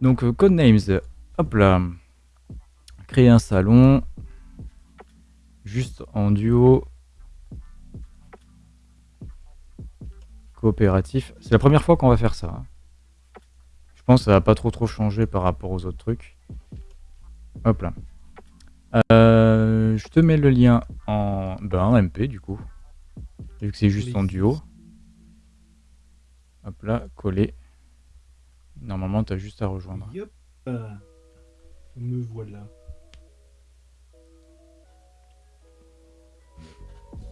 Donc, euh, Codenames, hop là. Créer un salon. Juste en duo. Coopératif. C'est la première fois qu'on va faire ça. hein. Je pense que ça va pas trop trop changer par rapport aux autres trucs. Hop là. Euh, je te mets le lien en ben, en MP du coup. Vu que c'est juste en duo. Hop là, coller. Normalement, tu as juste à rejoindre. Yop. Euh, Me voilà.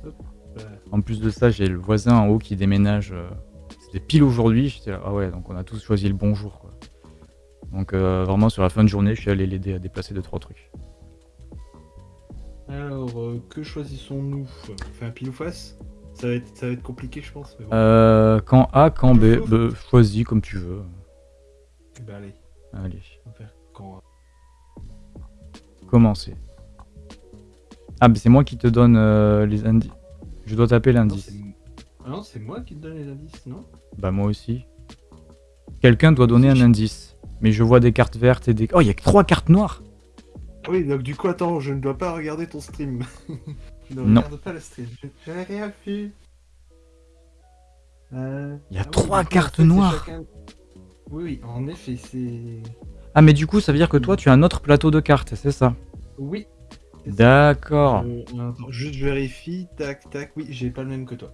Hop. euh, En plus de ça, j'ai le voisin en haut qui déménage. euh, C'était pile aujourd'hui. J'étais là, ah ouais, donc on a tous choisi le bon jour. Quoi. Donc euh, vraiment, sur la fin de journée, je suis allé l'aider à déplacer 2-3 trucs. Alors, euh, que choisissons-nous? Enfin, pile ou face? Ça va, être, ça va être compliqué, je pense. Mais bon. Euh, quand A, quand B, choisis comme tu veux. Bah, allez, Allez, on va faire quand. commencer. Ah, mais c'est moi qui te donne euh, les indices. Je dois taper l'indice. Ah non, c'est moi qui te donne les indices, non? Bah moi aussi. Quelqu'un doit donner un indice. Mais je vois des cartes vertes et des... Oh, il y a que trois cartes noires Oui, donc du coup, attends, je ne dois pas regarder ton stream. je ne Non. regarde pas le stream. Je, n'ai rien vu. Euh, Il y a ah trois cartes noires. chacun- Oui, oui, en effet, c'est... Ah, mais du coup, ça veut dire que toi, tu as un autre plateau de cartes, c'est ça? Oui. D'accord. Euh, attends, juste je vérifie, tac, tac, oui, j'ai pas le même que toi.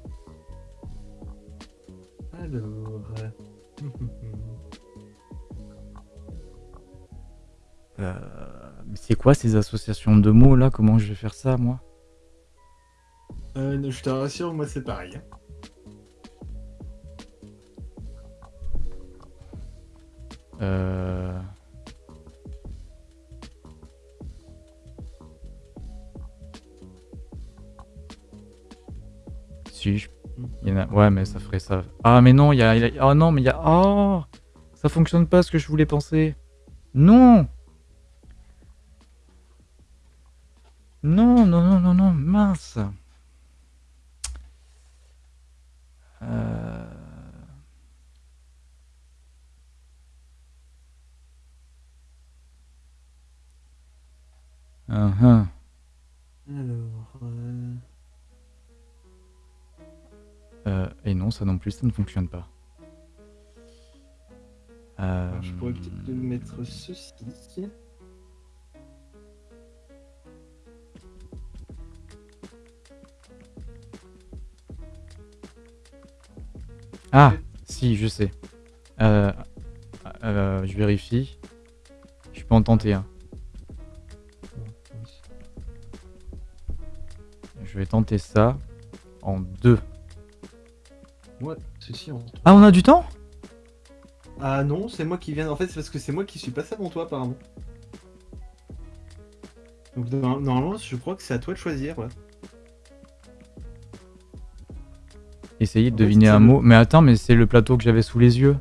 Alors... euh, Euh, c'est quoi ces associations de mots là? Comment je vais faire ça, moi? Euh, je te rassure, moi c'est pareil. hein. Euh... Si, il y a... Ouais, mais ça ferait ça. Ah, mais non, il y a... il y a- Oh non, mais il y a... Oh Ça fonctionne pas ce que je voulais penser. Non Non, non, non, non, non, mince Ah, ah. Alors... euh, Euh, et non, ça non plus, ça ne fonctionne pas. Euh, alors, je pourrais peut-être te mettre ceci. Ah, si, je sais. Euh, euh, je vérifie. Je peux en tenter un. Je vais tenter ça en deux. Moi, ceci en... Ah, on a du temps? Ah non, c'est moi qui viens... En fait, c'est parce que c'est moi qui suis passé avant toi, apparemment. Donc, no- normalement, je crois que c'est à toi de choisir, ouais. Essayez de En fait, deviner un mot. Mais attends, mais c'est le plateau que j'avais sous les yeux.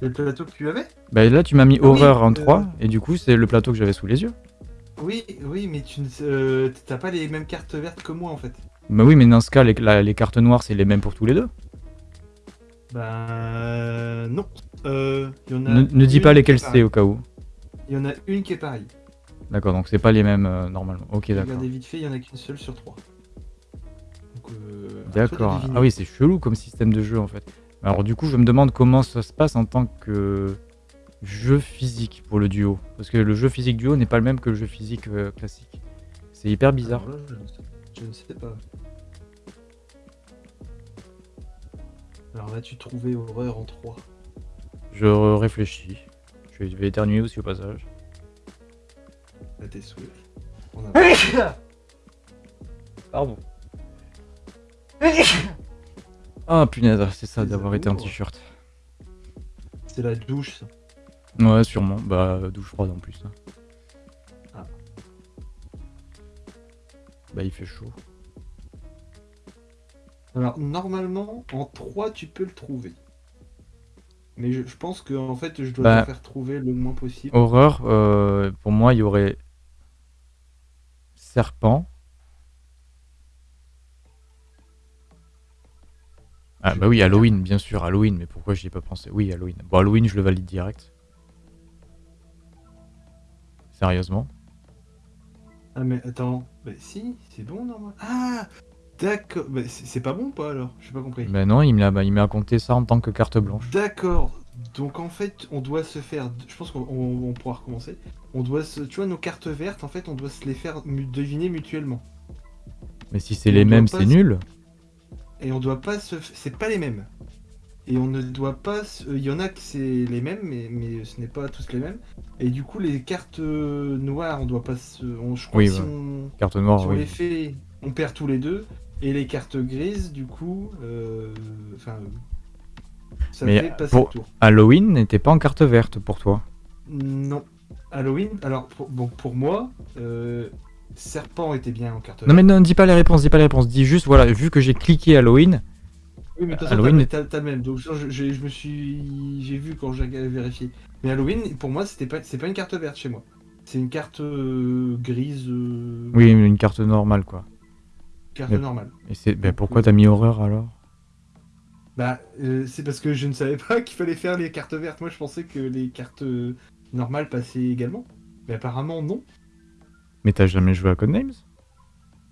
C'est le plateau que tu avais? Bah là, tu m'as mis Ah oui, horreur en euh, 3, et du coup, c'est le plateau que j'avais sous les yeux. Oui, oui, mais tu ne... euh, t'as pas les mêmes cartes vertes que moi, en fait. Bah oui, mais dans ce cas, les, la- les cartes noires, c'est les mêmes pour tous les deux. Bah... Non. Euh, il y en a Ne, ne dis pas lesquelles c'est au cas où. Il y en a une qui est pareille. D'accord, donc c'est pas les mêmes euh, normalement. Ok, d'accord. Regardez vite fait, il y en a qu'une seule sur trois. Euh, D'accord. Ah oui, c'est chelou comme système de jeu en fait. Alors du coup, je me demande comment ça se passe en tant que jeu physique pour le duo. Parce que le jeu physique duo n'est pas le même que le jeu physique euh, classique. C'est hyper bizarre. Là, je, ne sais, je ne sais pas. Alors là, tu trouvais horreur en 3. Je réfléchis. Je vais éternuer aussi au passage. À tes souhaits. On a... Pardon. Ah punaise, c'est ça d'avoir été en t-shirt. C'est la douche, ça. Ouais, sûrement. Bah, douche froide en plus. hein. Ah. Bah, il fait chaud. Alors, normalement, en 3, tu peux le trouver. Mais je, je pense que en fait, je dois Bah. te faire trouver le moins possible. Horreur, euh, pour moi, il y aurait serpent. Ah bah oui, Halloween, bien sûr, Halloween, mais pourquoi j'y ai pas pensé? Oui, Halloween. Bon, Halloween, je le valide direct. Sérieusement Ah mais attends, bah si, c'est bon normal. Ah D'accord, bah, c'est pas bon ou pas alors? J'ai pas compris. Bah non, il me l'a bah, il m'a compté ça en tant que carte blanche. D'accord. Donc en fait, on doit se faire. Je pense qu'on on- on pourra recommencer. On doit se. Tu vois, nos cartes vertes, en fait, on doit se les faire deviner mutuellement. Mais si c'est les mêmes, c'est nul. Et on doit pas se. C'est pas les mêmes. Et on ne doit pas. se- Il y en a que c'est les mêmes, mais, mais ce n'est pas tous les mêmes. Et du coup, les cartes euh, noires, on doit pas se. on- je crois Oui, que si ouais. on. Carte noire, Si on oui. les fait, on perd tous les deux. Et les cartes grises, du coup, euh, enfin, euh, ça Mais, fait passer pour- le tour. Halloween n'était pas en carte verte pour toi? Non. Halloween, alors pour, bon, pour moi, euh, Serpent était bien en carte Non mais non, dis pas les réponses, dis pas les réponses. Dis juste, voilà, vu que j'ai cliqué Halloween, Oui, mais Halloween- t'as- le même. Donc, je, je- je me suis. J'ai vu quand j'ai vérifié. Mais Halloween, pour moi, c'était pas, c'est pas une carte verte chez moi. C'est une carte euh, grise. euh, oui, une carte normale quoi. Carte mais- normale. Et c'est, bah, pourquoi t'as mis horreur alors? Bah, euh, c'est parce que je ne savais pas qu'il fallait faire les cartes vertes. Moi, je pensais que les cartes euh, normales passaient également. Mais apparemment, non. Mais t'as jamais joué à Codenames?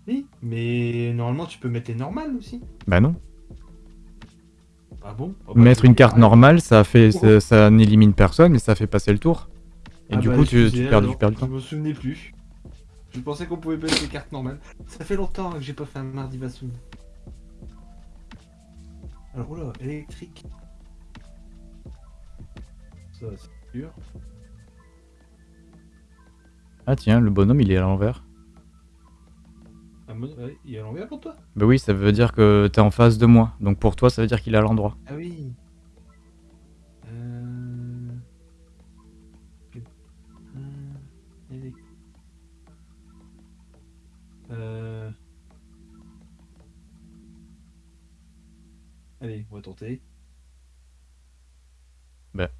Oui. Mais normalement, tu peux mettre les normales aussi. Bah non. Ah bon? Ah bah, Mettre une carte normale, ça fait, ça, ça n'élimine personne, mais ça fait passer le tour. Et ah du bah, coup, tu, perds, alors, tu perds du temps. Je me souvenais plus. Je pensais qu'on pouvait mettre les cartes normales. Ça fait longtemps que j'ai pas fait un mardi Vassoun. Alors, oula, électrique. Ça, c'est sûr. Ah tiens, le bonhomme il est à l'envers. Ah, ouais, il est à l'envers pour toi Bah oui, ça veut dire que t'es en face de moi. Donc pour toi, ça veut dire qu'il est à l'endroit. Ah oui. Euh... Euh... Euh... Allez, on va tenter. Bah.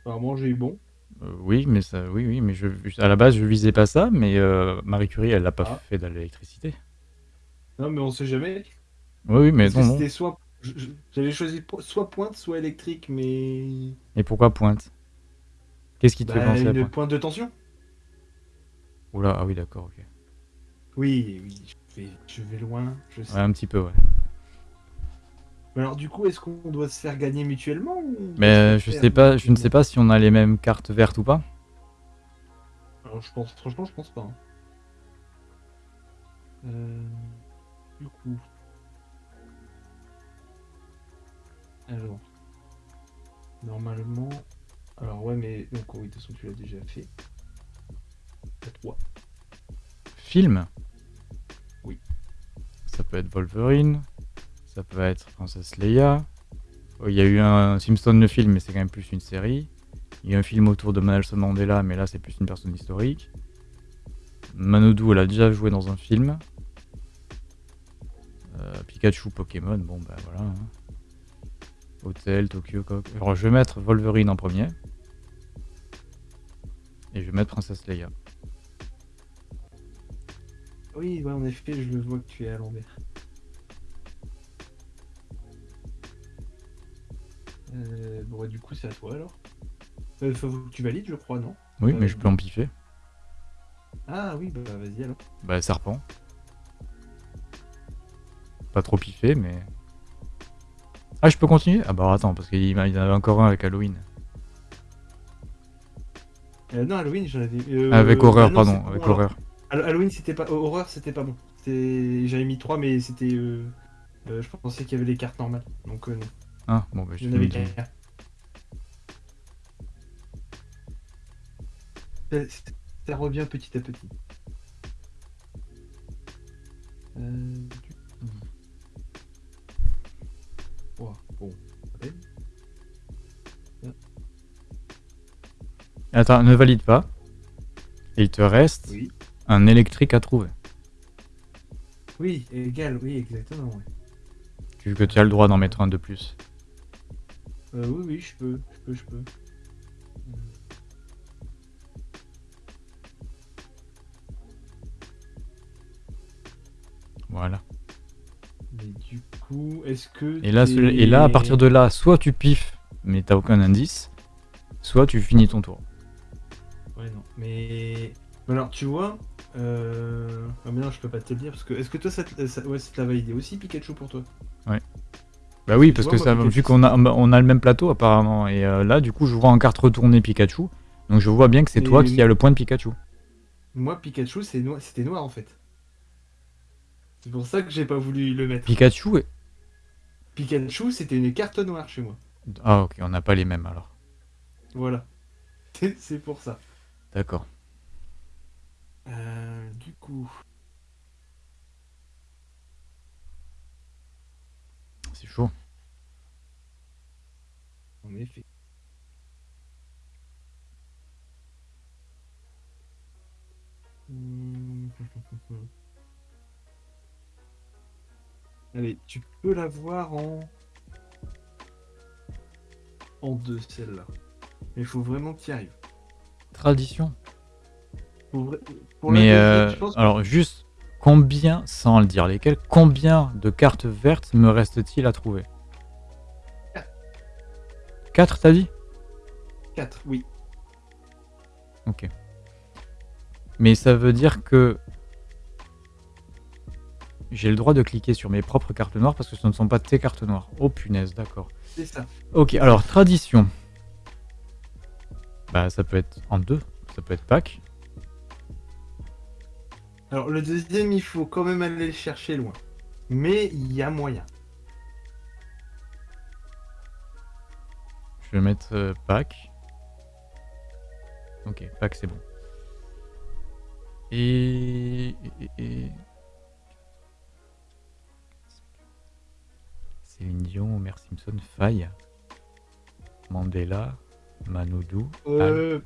Apparemment, j'ai eu bon. Euh, oui, mais ça, oui, oui, mais je, à la base, je visais pas ça, mais euh, Marie Curie, elle l'a pas Ah. fait de l'électricité. Non, mais on sait jamais. Oui, oui, mais Parce que non, non. c'était soit... je- je- J'avais choisi po- soit pointe, soit électrique, mais... Et pourquoi pointe? Qu'est-ce qui te fait Bah, penser à une pointe? pointe de tension Oula, ah oui, d'accord, ok. Oui, oui, je vais, je vais loin, je sais. Ouais, un petit peu, ouais. Mais alors du coup, est-ce qu'on doit se faire gagner mutuellement ou Mais je sais pas, je ne sais pas si on a les mêmes cartes vertes ou pas. Alors je pense, franchement, je pense pas. hein. Euh, du coup. Alors. Normalement. Alors ouais, mais donc oui, de toute façon tu l'as déjà fait. À 3. Film? Oui. Ça peut être Wolverine, ça peut être Princess Leia. Oh, Il y a eu un Simpson le film, mais c'est quand même plus une série. Il y a un film autour de Nelson Mandela, mais là c'est plus une personne historique. Manodou, elle a déjà joué dans un film. Euh, Pikachu, Pokémon, bon bah voilà. hein. Hôtel, Tokyo, Coq. Alors je vais mettre Wolverine en premier. Et je vais mettre Princess Leia. Oui, en effet, je vois que tu es à l'envers. Euh, bon, ouais, du coup, c'est à toi alors. Euh, faut que tu valides, je crois, non Oui, Euh, mais je peux en piffer. Ah oui, bah vas-y alors. Bah, serpent. Pas trop piffé, mais. Ah, je peux continuer? Ah, bah attends, parce qu'il y en avait encore un avec Halloween. Euh, non, Halloween, j'en avais. euh, avec horreur, bah non, c'est pardon, avec bon, alors. horreur. Hall- Halloween, c'était pas. oh, Horreur, c'était pas bon. J'avais mis 3, mais c'était. euh, euh, je pensais qu'il y avait les cartes normales. Donc, euh, non. Ah, bon, bah, je qu'un. Ça, ça revient petit à petit. Euh. Ouah, bon. Attends, ne valide pas. Et il te reste Oui. un électrique à trouver. Oui, égal, oui, exactement. Ouais. Vu que tu as le droit d'en mettre un de plus. Euh, oui, oui, je peux, je peux, je peux. Voilà. Mais du coup, est-ce que. Et là, et là, à partir de là, soit tu piffes, mais t'as aucun indice, soit tu finis ton tour. Ouais, non. Mais. Alors, tu vois. Euh... Ah, mais non, je peux pas te le dire parce que. Est-ce que toi, ça te, ça- Ouais, ça te l'a validé aussi, Pikachu, pour toi? Bah oui, parce vois, que ça, vu qu'on a, on a le même plateau apparemment, et euh, là, du coup, je vois en carte retournée Pikachu, donc je vois bien que c'est toi qui as le point de Pikachu. Moi, Pikachu, c'était noir en fait. C'est pour ça que j'ai pas voulu le mettre. Pikachu est... Pikachu, c'était une carte noire chez moi. Ah ok, on n'a pas les mêmes alors. Voilà. C'est c'est pour ça. D'accord. Euh, du coup. C'est chaud. En effet. Hmm. Allez, tu peux la voir en. En deux, celle-là. Mais il faut vraiment y arrives. Tradition. Pour la Mais deuxième, euh, je pense que- alors juste, combien, sans le dire lesquelles, combien de cartes vertes me reste-t-il à trouver Quatre. 4 t'as dit 4, oui. Ok. Mais ça veut dire que j'ai le droit de cliquer sur mes propres cartes noires parce que ce ne sont pas tes cartes noires. Oh punaise, d'accord. C'est ça. Ok, alors tradition. Bah ça peut être en deux, ça peut être Pâques. Alors, le deuxième, il faut quand même aller le chercher loin. Mais il y a moyen. Je vais mettre euh, Pâques. Ok, Pâques c'est bon. Et... et- et- et- Céline Dion, Homer Simpson, Faye, Mandela, Manoudou, Euh,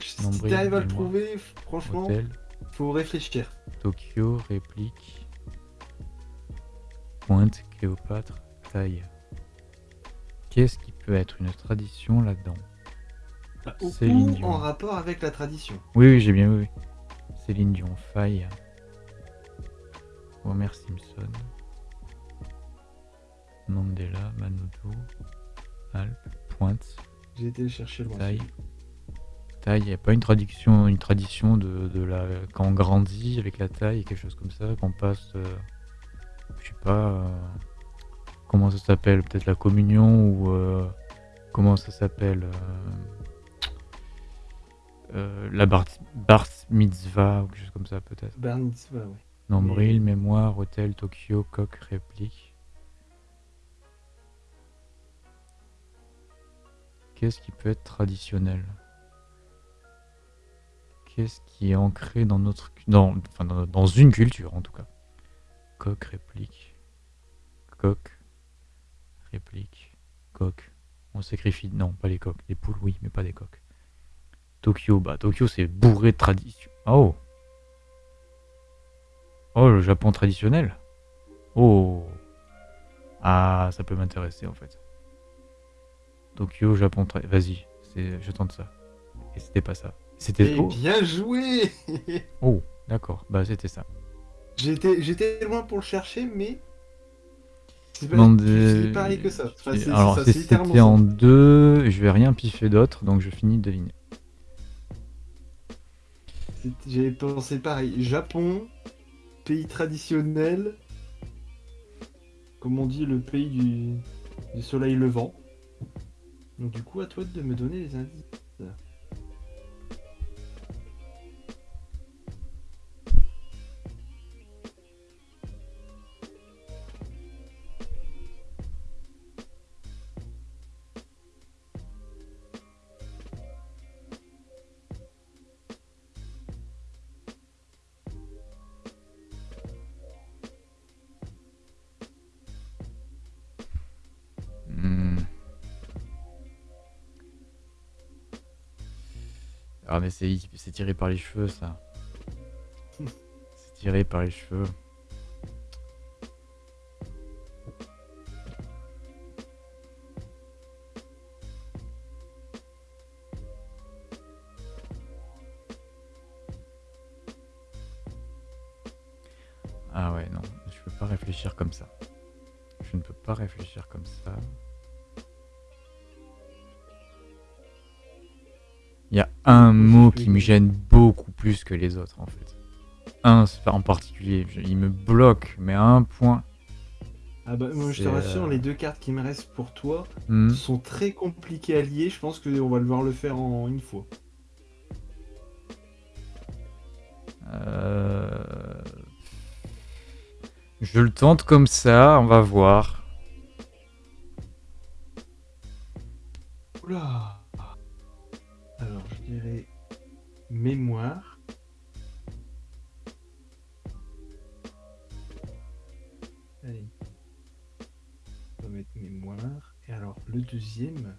si Nombril, t'arrives à le trouver, franchement, Hôtel, faut réfléchir. Tokyo, Réplique, Pointe, Cléopâtre, Taille. Qu'est-ce qui peut être une tradition là-dedans? Bah, Ou Céline Dion. en rapport avec la tradition. Oui, oui, j'ai bien, oui, oui. Céline Dion, Faille. Homer Simpson. Mandela, Manoudou, Alpes, Pointe, J'ai été chercher loin. Taille. Taille, il n'y a pas une tradition, une tradition de, de la. Quand on grandit avec la taille, quelque chose comme ça, qu'on passe. euh, je sais pas. euh, comment ça s'appelle Peut-être la communion ou. euh, comment ça s'appelle euh, La bar, bar mitzvah ou quelque chose comme ça, peut-être. Bar mitzvah, ouais. Nombril, mémoire, hôtel, Tokyo, coq, réplique. Qu'est-ce qui peut être traditionnel? Qu'est-ce qui est ancré dans notre dans, dans, une culture en tout cas Coq, réplique. Coq, réplique. Coq. On sacrifie. Non, pas les coqs. Des poules, oui, mais pas des coqs. Tokyo, bah Tokyo c'est bourré de tradition. Oh Oh, le Japon traditionnel Oh Ah, ça peut m'intéresser en fait. Tokyo, Japon tra- Vas-y, je tente ça. Et c'était pas ça. C'était... Oh, bien joué oh, d'accord, bah c'était ça. J'étais loin pour le chercher, mais. C'est pas, de- pareil que ça. Enfin, Alors, c'était en deux, je vais rien piffer d'autre, donc je finis de deviner. J'avais pensé pareil. Japon, pays traditionnel. Comme on dit, le pays du, du soleil levant. Donc, du coup, à toi de me donner les indices. Ah mais c'est tiré par les cheveux ça. C'est tiré par les cheveux. Il me bloque, mais à un point. Ah bah moi je te rassure, euh, les deux cartes qui me restent pour toi Hmm. sont très compliquées à lier. Je pense qu'on va devoir le faire en une fois. Euh, Je le tente comme ça, on va voir. Oula Alors je dirais mémoire. Le deuxième.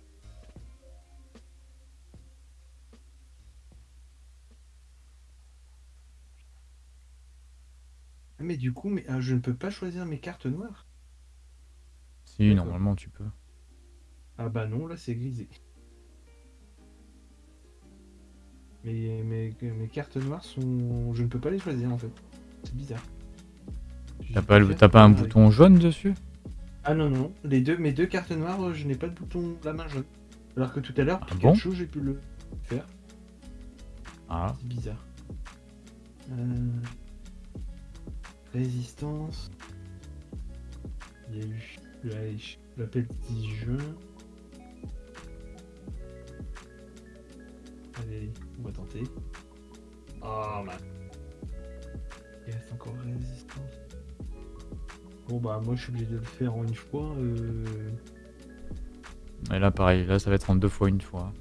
Ah, Mais du coup, mais, ah, je ne peux pas choisir mes cartes noires. Si, D'accord. normalement tu peux. Ah bah non, là c'est grisé. Mais mes, mes cartes noires sont... Je ne peux pas les choisir en fait. C'est bizarre. T'as pas, le- préfère t'as pas un avec- bouton jaune dessus? Ah non, non, les deux, mes deux cartes noires, je n'ai pas de bouton la main jaune. Alors que tout à l'heure, Ah bon j'ai pu le faire. Ah, C'est bizarre. Euh, Résistance. Il y a eu la- 10 juin. Allez, on va tenter. Oh man. Il reste encore résistance. Bon bah moi je suis obligé de le faire en une fois. euh, et là pareil, là ça va être en deux fois une fois.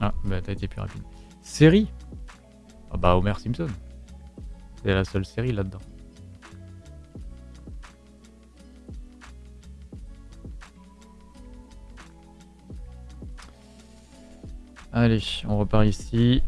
Ah, bah t'as été plus rapide. Série Ah bah Homer Simpson. C'est la seule série là-dedans. Allez, on repart ici.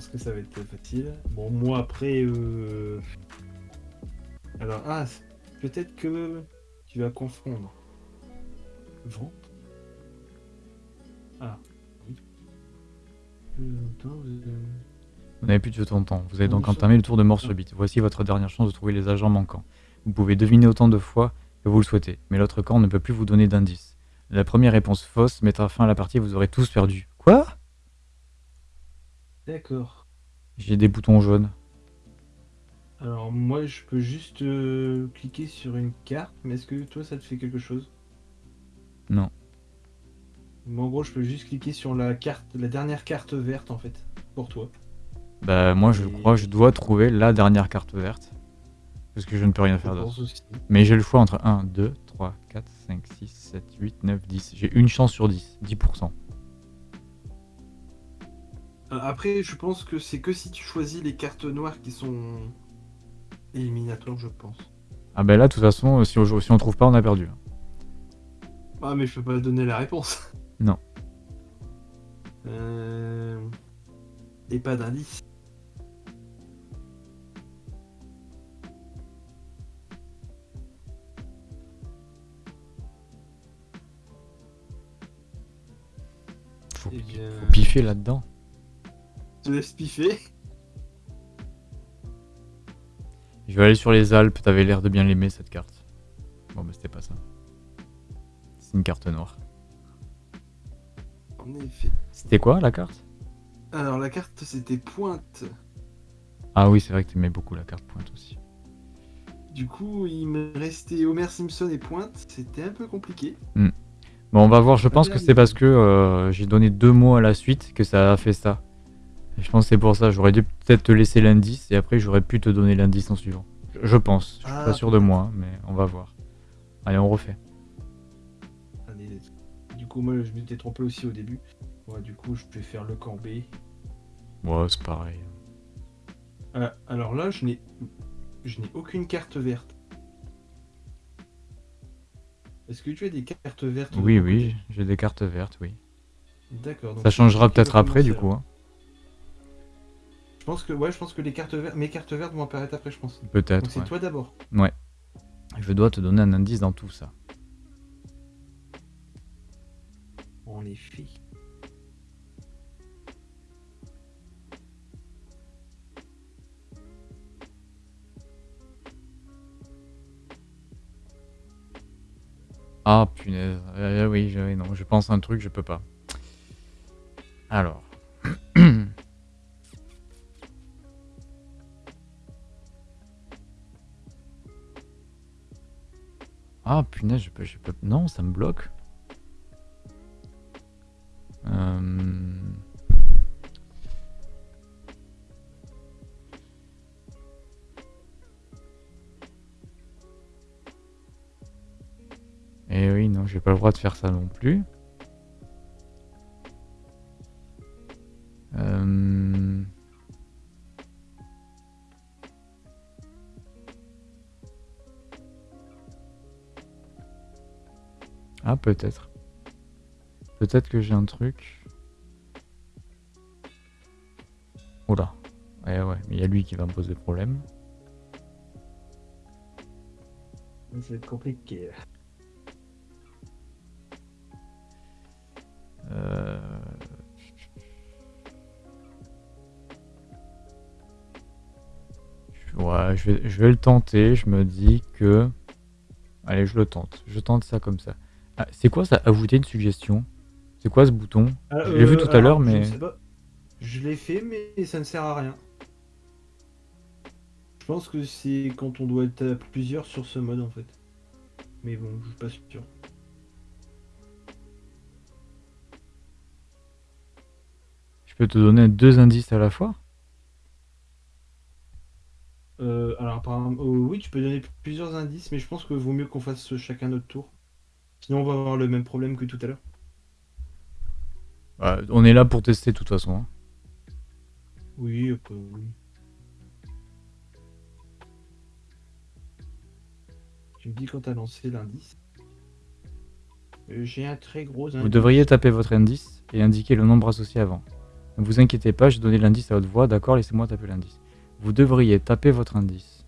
Pense que ça va être facile. Bon, moi après. euh, Alors, ah, peut-être que tu vas confondre. Vent Ah, oui. Vous- Vous n'avez plus de temps. Vous avez donc entamé le tour de mort Ah. subite. Voici votre dernière chance de trouver les agents manquants. Vous pouvez deviner autant de fois que vous le souhaitez, mais l'autre camp ne peut plus vous donner d'indices. La première réponse fausse mettra fin à la partie et vous aurez tous perdu. Quoi? D'accord. J'ai des boutons jaunes. Alors, moi, je peux juste euh, cliquer sur une carte, mais est-ce que toi, ça te fait quelque chose? Non. Moi, en gros, je peux juste cliquer sur la carte, la dernière carte verte, en fait, pour toi. Bah moi je Et- crois que je dois trouver la dernière carte verte. Parce que je ne peux rien faire d'autre. Mais j'ai le choix entre 1, 2, 3, 4, 5, 6, 7, 8, 9, 10. J'ai une chance sur 10. 10%. Euh, Après, je pense que c'est que si tu choisis les cartes noires qui sont éliminatoires, je pense. Ah bah là de toute façon, si on, si on trouve pas, on a perdu. Ah, mais je peux pas donner la réponse. Non. Euh... Et pas d'indice. Faut, Eh bien, faut piffer là-dedans. Je te laisse piffer. Je vais aller sur les Alpes, t'avais l'air de bien l'aimer cette carte. Bon bah c'était pas ça. C'est une carte noire. En effet. C'était quoi la carte? Alors, la carte, c'était pointe. Ah oui c'est vrai que t'aimais beaucoup la carte pointe aussi. Du coup, il me restait Homer Simpson et pointe. C'était un peu compliqué. Bon on va voir, je pense que c'est parce que euh, j'ai donné deux mots à la suite que ça a fait ça. Et je pense que c'est pour ça, j'aurais dû peut-être te laisser l'indice et après j'aurais pu te donner l'indice en suivant. Je, pense, je suis Ah, pas sûr de moi, mais on va voir. Allez on refait. Allez. Du coup, moi, je m'étais trompé aussi au début. Ouais, du coup, je vais faire le camp B. Ouais c'est pareil. Ah, alors là, je n'ai, je n'ai aucune carte verte. Est-ce que tu as des cartes vertes Oui oui, j'ai des cartes vertes, oui. D'accord. donc Ça changera peut-être après du coup. hein. Je pense que ouais, je pense que les cartes vertes, mes cartes vertes vont apparaître après, je pense. Peut-être. Donc c'est ouais. toi d'abord. Ouais. Je dois te donner un indice dans tout ça. En effet. Ah punaise. Euh, oui, je, non, je pense un truc, je peux pas. Alors. Ah punaise, je peux, je peux. Non, ça me bloque. Euh, Eh oui, non, j'ai pas le droit de faire ça non plus. Euh, Ah, peut-être. Peut-être que j'ai un truc. Oula. Ouais, ouais, mais il y a lui qui va me poser problème. Être compliqué. Euh, Ouais, je vais, je vais le tenter. Je me dis que. Allez, je le tente. Je tente ça comme ça. Ah, c'est quoi ça? Ajouter une suggestion C'est quoi ce bouton? Ah, Je l'ai vu euh, tout à l'heure, mais-. Je l'ai fait, mais ça ne sert à rien. Je pense que c'est quand on doit être à plusieurs sur ce mode en fait. Mais bon, je suis pas sûr. Je peux te donner deux indices à la fois? Euh, alors apparemment, euh, oui, tu peux donner plusieurs indices, mais je pense que vaut mieux qu'on fasse chacun notre tour. Sinon, on va avoir le même problème que tout à l'heure. On est là pour tester de toute façon. hein. Oui, après, oui. Tu me dis quand t'as lancé l'indice. Euh, J'ai un très gros indice. Vous devriez taper votre indice et indiquer le nombre associé avant. Ne vous inquiétez pas, je donnais l'indice à haute voix. D'accord, laissez-moi taper l'indice. Vous devriez taper votre indice.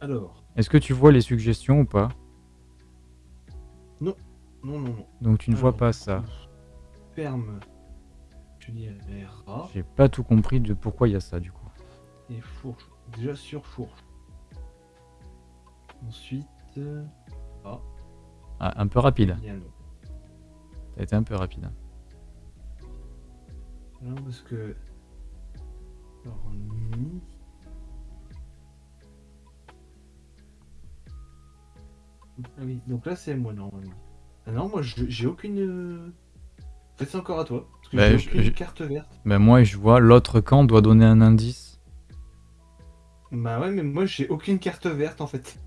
Alors, Est-ce que tu vois les suggestions ou pas? Non, non, non. Donc tu ne vois pas ça. Ferme. Je dirais rat J'ai pas tout compris de pourquoi il y a ça du coup. et fourche. Déjà sur fourche. Ensuite, euh, rat, Ah, un peu rapide. T'as été un peu rapide. hein. Non, parce que. Alors, mi. Ah oui, donc là c'est moi normalement. Ah non, moi j'ai aucune. euh, En fait, c'est encore à toi. Parce que Bah, j'ai aucune je- carte verte. Ben moi je vois l'autre camp doit donner un indice. Bah ouais, mais moi j'ai aucune carte verte en fait.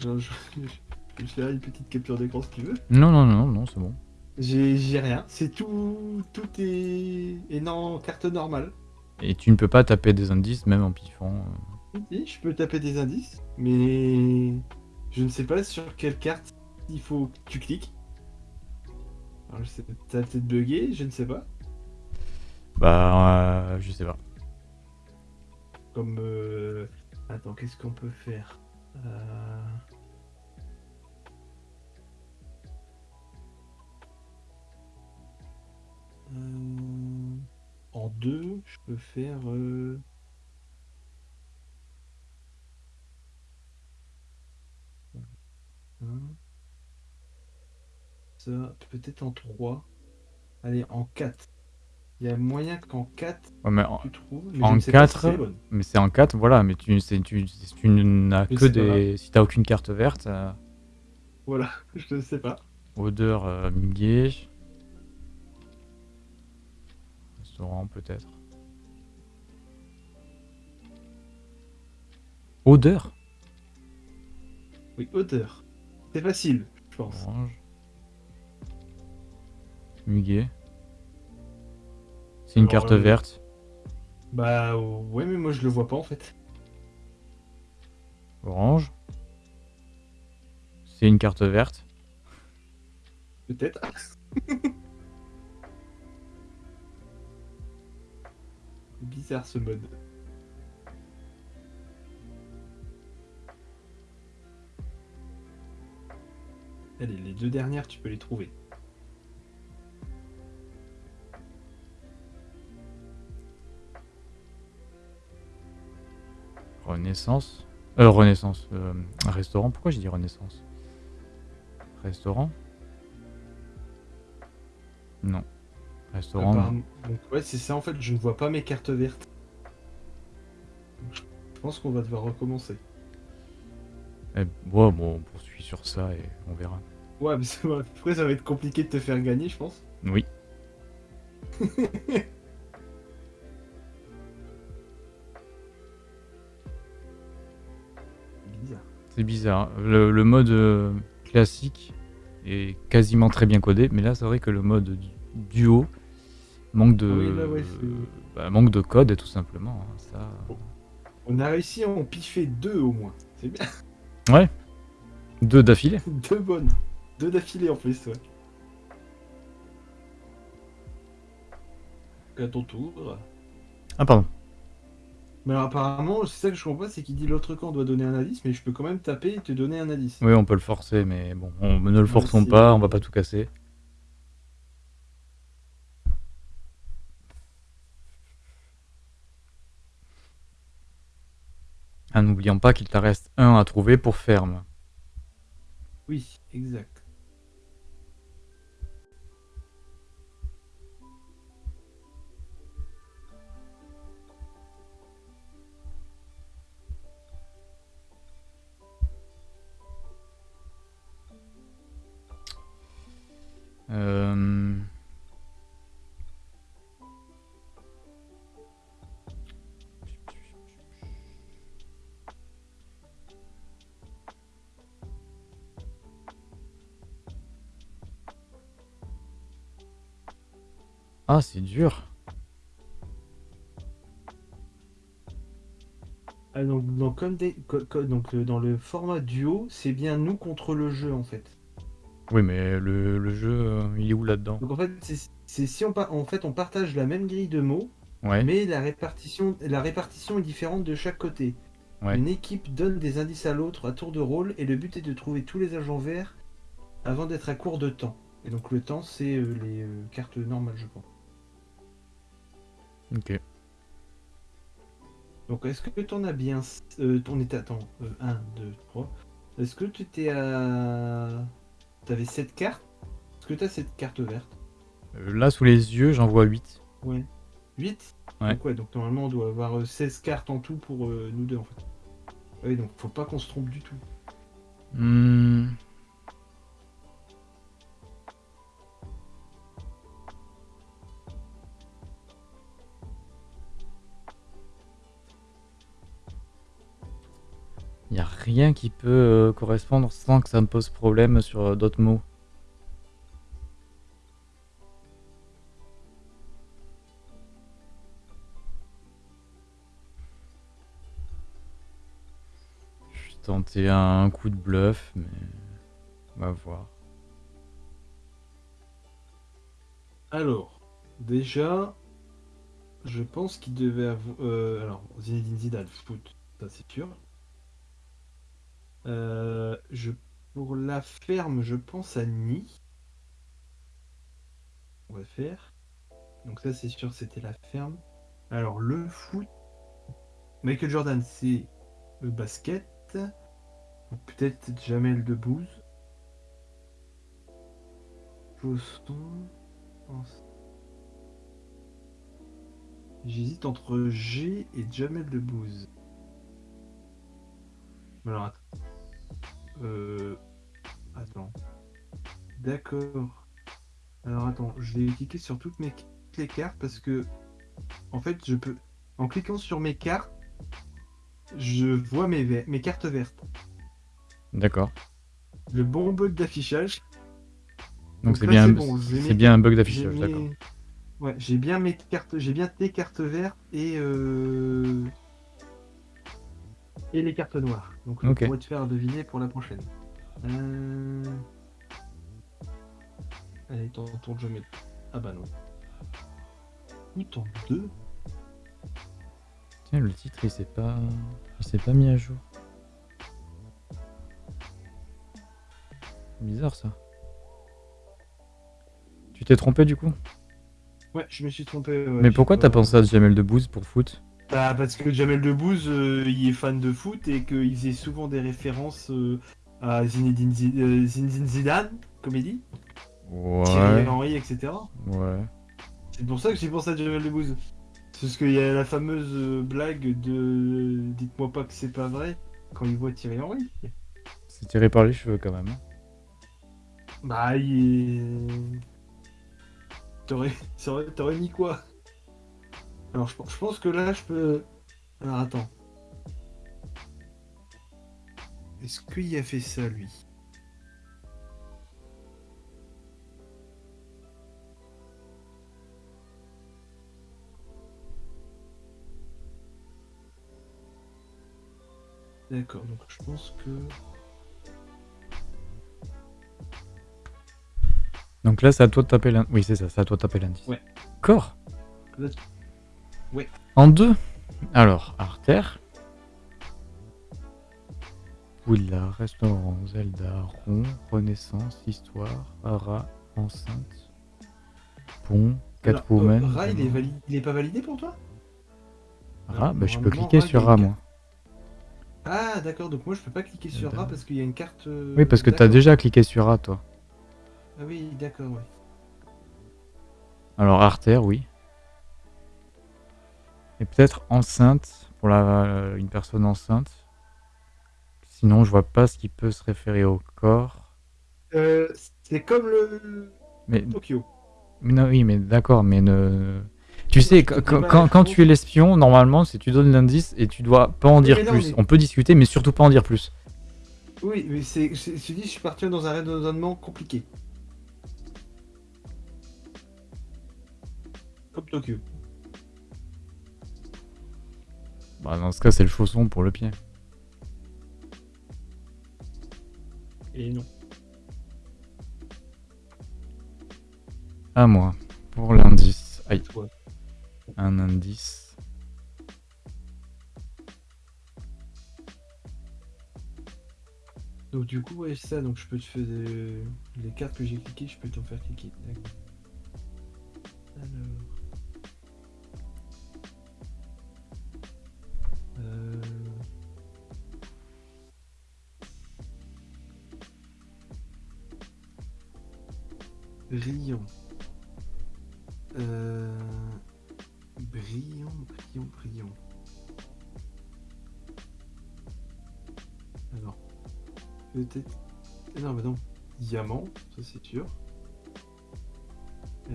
Genre, je, je vais faire une petite capture d'écran si tu veux. Non, non, non, non, c'est bon. J'ai j'ai rien. C'est tout. Tout est. est non, carte normale. Et tu ne peux pas taper des indices même en piffant. euh. Si, je peux taper des indices, mais je ne sais pas sur quelle carte il faut que tu cliques. Alors, je sais, peut-être bugué, je ne sais pas. Bah, euh, je sais pas. Comme. euh, Attends, qu'est-ce qu'on peut faire? Euh, euh, En deux, je peux faire. Ça, peut-être en 3. Allez, en 4. Il y a moyen qu'en 4, Ouais, mais en, tu trouves. Mais en je ne sais pas si 4, c'est bonne. mais c'est en 4, voilà, mais tu, tu, tu n'as que des. Si t'as aucune carte verte, euh, Voilà, je ne sais pas. odeur euh. Restaurant peut-être. Odeur Oui, odeur. C'est facile, je pense. Orange. Muguet. C'est une Alors, carte euh, verte. Bah ouais, mais moi je le vois pas en fait. Orange. C'est une carte verte. Peut-être. Bizarre ce mode. Allez, les deux dernières, tu peux les trouver. Renaissance. Euh, Renaissance. euh, restaurant. Pourquoi j'ai dit Renaissance? Restaurant? Non. Restaurant. non. Apparemment- Donc ouais, c'est ça en fait, je ne vois pas mes cartes vertes. Je pense qu'on va devoir recommencer. Eh, bon, on poursuit sur ça et on verra. Ouais, mais après ça va être compliqué de te faire gagner, je pense. Oui. Bizarre. C'est bizarre. Le, le mode euh, classique est quasiment très bien codé, mais là c'est vrai que le mode du- duo manque de Oui, là, ouais, c'est- bah, manque de code tout simplement. hein, Ça. On a réussi à en piffer deux au moins. C'est bien. Ouais. Deux d'affilée. Deux bonnes. Deux d'affilée en plus, ouais. À ton tour. Ah pardon. Mais alors, apparemment, c'est ça que je comprends pas, c'est qu'il dit l'autre camp doit donner un indice, mais je peux quand même taper et te donner un indice. Oui, on peut le forcer, mais bon, on ne le forçons pas, on va pas tout casser. Ah, n'oublions pas qu'il t'en reste un à trouver pour ferme. Oui, exact. Euh... Ah, c'est dur. Ah, donc, donc, comme des, donc, euh, dans le format duo, c'est bien nous contre le jeu en fait. Oui, mais le, le jeu, euh, il est où là-dedans? Donc en fait, c'est si on, par- en fait, on partage la même grille de mots, Ouais, mais la répartition, la répartition est différente de chaque côté. Ouais. Une équipe donne des indices à l'autre à tour de rôle et le but est de trouver tous les agents verts avant d'être à court de temps. Et donc le temps, c'est euh, les euh, cartes normales, je pense. ok. Donc est-ce que tu en as bien... Euh, on était... Attends, 1, 2, 3. Est-ce que tu étais à... T'avais 7 cartes Est-ce que tu as cette carte verte Euh, là, sous les yeux, j'en vois 8. Ouais. 8 Ouais. Donc ouais, donc normalement on doit avoir euh, 16 cartes en tout pour euh, nous deux en fait. Oui, donc faut pas qu'on se trompe du tout. Hmm. Il a rien qui peut euh, correspondre sans que ça me pose problème sur euh, d'autres mots. Je vais tenter un coup de bluff, mais on va voir. Alors, déjà, je pense qu'il devait avoir... euh, alors, Zinedine Zidane, foot, ça c'est sûr. Euh, je... Pour la ferme, je pense à Ni. On va faire. Donc ça c'est sûr, c'était la ferme. Alors, le foot... Michael Jordan, c'est le basket. Ou Peut-être Jamel Debbouze. Pense. J'hésite entre G et Jamel Debbouze. Alors. Euh... Attends. D'accord. Alors, attends, je vais cliquer sur toutes mes toutes les cartes parce que, en fait, je peux... En cliquant sur mes cartes, je vois mes, ver- mes cartes vertes. D'accord. Le bon bug d'affichage. Donc c'est bien, bon, bien un bug d'affichage, mes- d'accord. Ouais, j'ai bien mes cartes, j'ai bien tes cartes vertes et euh... et les cartes noires. Donc, on pourrait te faire deviner pour la prochaine. Euh... Allez, ton tour de jeu, mais... Ah bah non. Tout en deux Tiens, le titre, il s'est pas... Il s'est pas mis à jour. Bizarre, ça. Tu t'es trompé, du coup? Ouais, je me suis trompé. ouais, Mais pourquoi pas- t'as pensé à Jamel Debbouze pour foot? Bah, parce que Jamel Debbouze, euh, il est fan de foot et qu'il faisait souvent des références euh, à Zinedine, Zi- euh, Zinedine Zidane, comédie, Thierry Ouais. Henry, etc. Ouais. C'est pour ça que j'ai pensé à Jamel Debbouze. C'est parce qu'il y a la fameuse blague de Dites-moi pas que c'est pas vrai quand il voit Thierry Henry. C'est tiré par les cheveux, quand même. hein. Bah, il est. T'aurais mis quoi? Alors, je, je pense que là, je peux. Alors, attends. Est-ce qu'il a fait ça, lui? D'accord, donc je pense que. Donc là, c'est à toi de taper l'indice. Oui, c'est ça, c'est à toi de taper l'indice. Ouais. Corps? Ouais. En deux. Alors, artère. Willa, restaurant, Zelda, rond, renaissance, histoire, Ara, enceinte, pont, Catwoman. euh, Ra, il est, valide... il est pas validé pour toi? Ra, bah, je peux cliquer Ra, sur Ra, moi. Ah, d'accord, donc moi je peux pas cliquer sur. Ra parce qu'il y a une carte. euh, Oui, parce que t'as déjà cliqué sur Ra, toi. Ah oui, d'accord, ouais. Alors, artère, oui. Et peut-être enceinte, pour la... une personne enceinte. Sinon, je vois pas ce qui peut se référer au corps. Euh, c'est comme le Mais Tokyo. Mais Non, oui, mais d'accord, mais ne... Tu sais, c'est quand, quand, tu es l'espion, normalement, si tu donnes l'indice et tu dois pas en dire mais non, plus. mais- On peut discuter, mais surtout pas en dire plus. Oui, mais c'est. c'est- Je te dis, je suis parti dans un raisonnement compliqué. Comme Tokyo. Bah, dans ce cas, c'est le chausson pour le pied. Et non. À moi, pour l'indice. Aïe, Toi. un indice. Donc du coup, ouais, ça, donc je peux te faire des... les cartes que j'ai cliquées, je peux t'en faire cliquer. D'accord. Alors. Euh... Brillant. Euh... Brillant, brillant, brillant. Alors, peut-être. Non, mais non. Diamant, ça c'est sûr.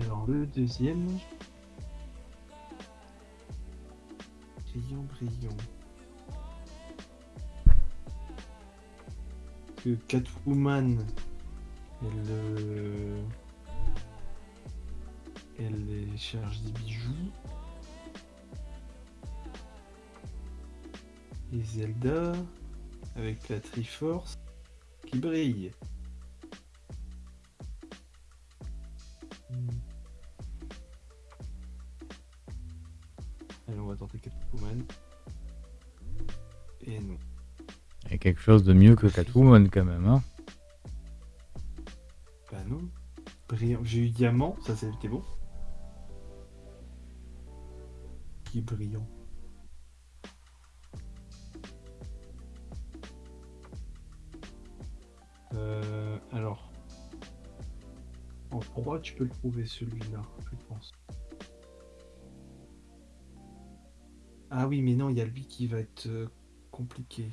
Alors, le deuxième. Brillant, brillant. Que Catwoman, elle. euh, Elle cherche des bijoux. Et Zelda, avec la Triforce, qui brille. De mieux que Catwoman, quand même. Hein Bah non. Brillant. J'ai eu diamant, ça c'était bon. Qui est brillant. Euh, alors. En 3, tu peux le trouver celui-là, je pense. Ah oui, mais non, il y a lui qui va être euh, compliqué.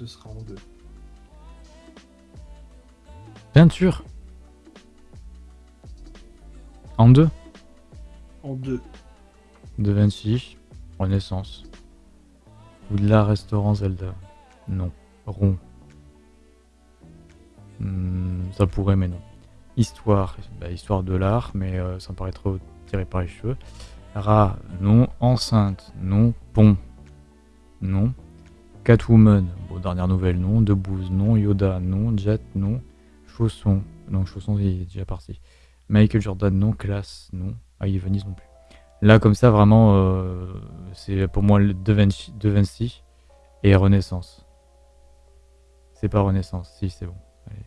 Ce sera en deux. Peinture. En deux. En deux. De Vinci. Renaissance. Ou de la restaurant Zelda. Non. Rond. Hmm, ça pourrait, mais non. Histoire, bah, histoire de l'art, mais euh, ça me paraît trop tiré par les cheveux. Rat, non. Enceinte, non. Pont, non. Catwoman, bon, dernière nouvelle, non. Debouze, non. Yoda, non. Jet, non. Chausson, non. Chausson, il est déjà parti. Michael Jordan, non. Classe, non. Ah, Venise non plus. Là, comme ça, vraiment, euh, c'est pour moi le De Vinci, De Vinci et Renaissance. C'est pas Renaissance, si, c'est bon. Allez.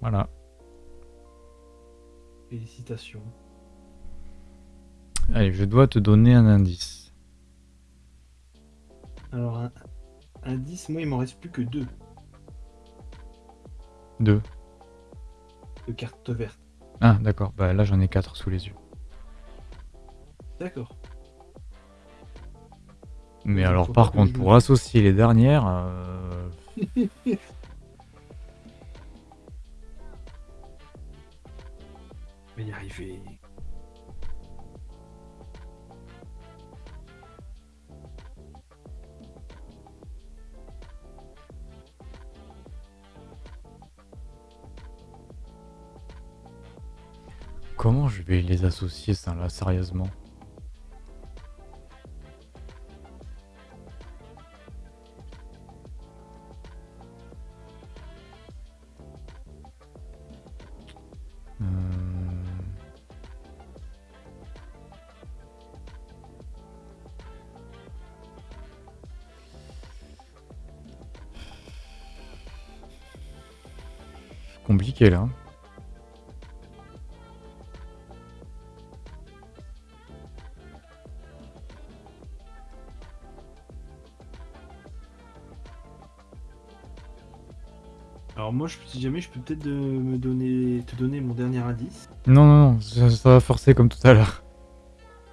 Voilà. Félicitations. Allez, je dois te donner un indice. Alors, un indice, moi, il m'en reste plus que deux Deux. de cartes vertes. Ah, d'accord. Bah là, j'en ai quatre sous les yeux. D'accord. Mais alors, par contre, pour associer les dernières, euh, Mais y arriver. Comment je vais les associer, ça, là, sérieusement? Euh, Compliqué là. Moi, je, si jamais, je peux peut-être me donner, te donner mon dernier indice. Non, non, non, ça, ça va forcer comme tout à l'heure.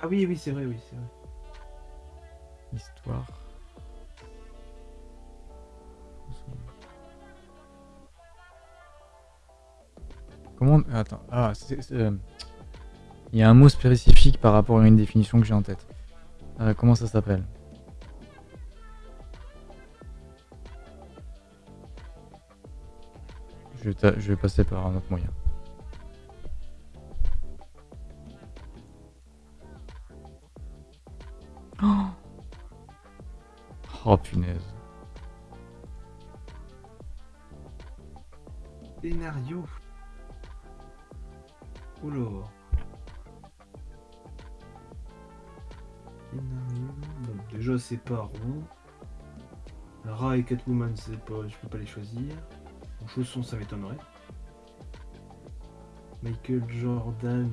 Ah oui, oui, c'est vrai, oui, c'est vrai. Histoire. Comment... Attends. Ah, c'est... c'est, euh, Il y a un mot spécifique par rapport à une définition que j'ai en tête. Euh, comment ça s'appelle? Je vais, ta- je vais passer par un autre moyen. Oh, oh punaise. Scénario. Oula. Scénario. Bon, déjà, c'est pas rond. Ra et Catwoman, c'est pas, je peux pas les choisir. Chaussons, ça m'étonnerait. Michael Jordan,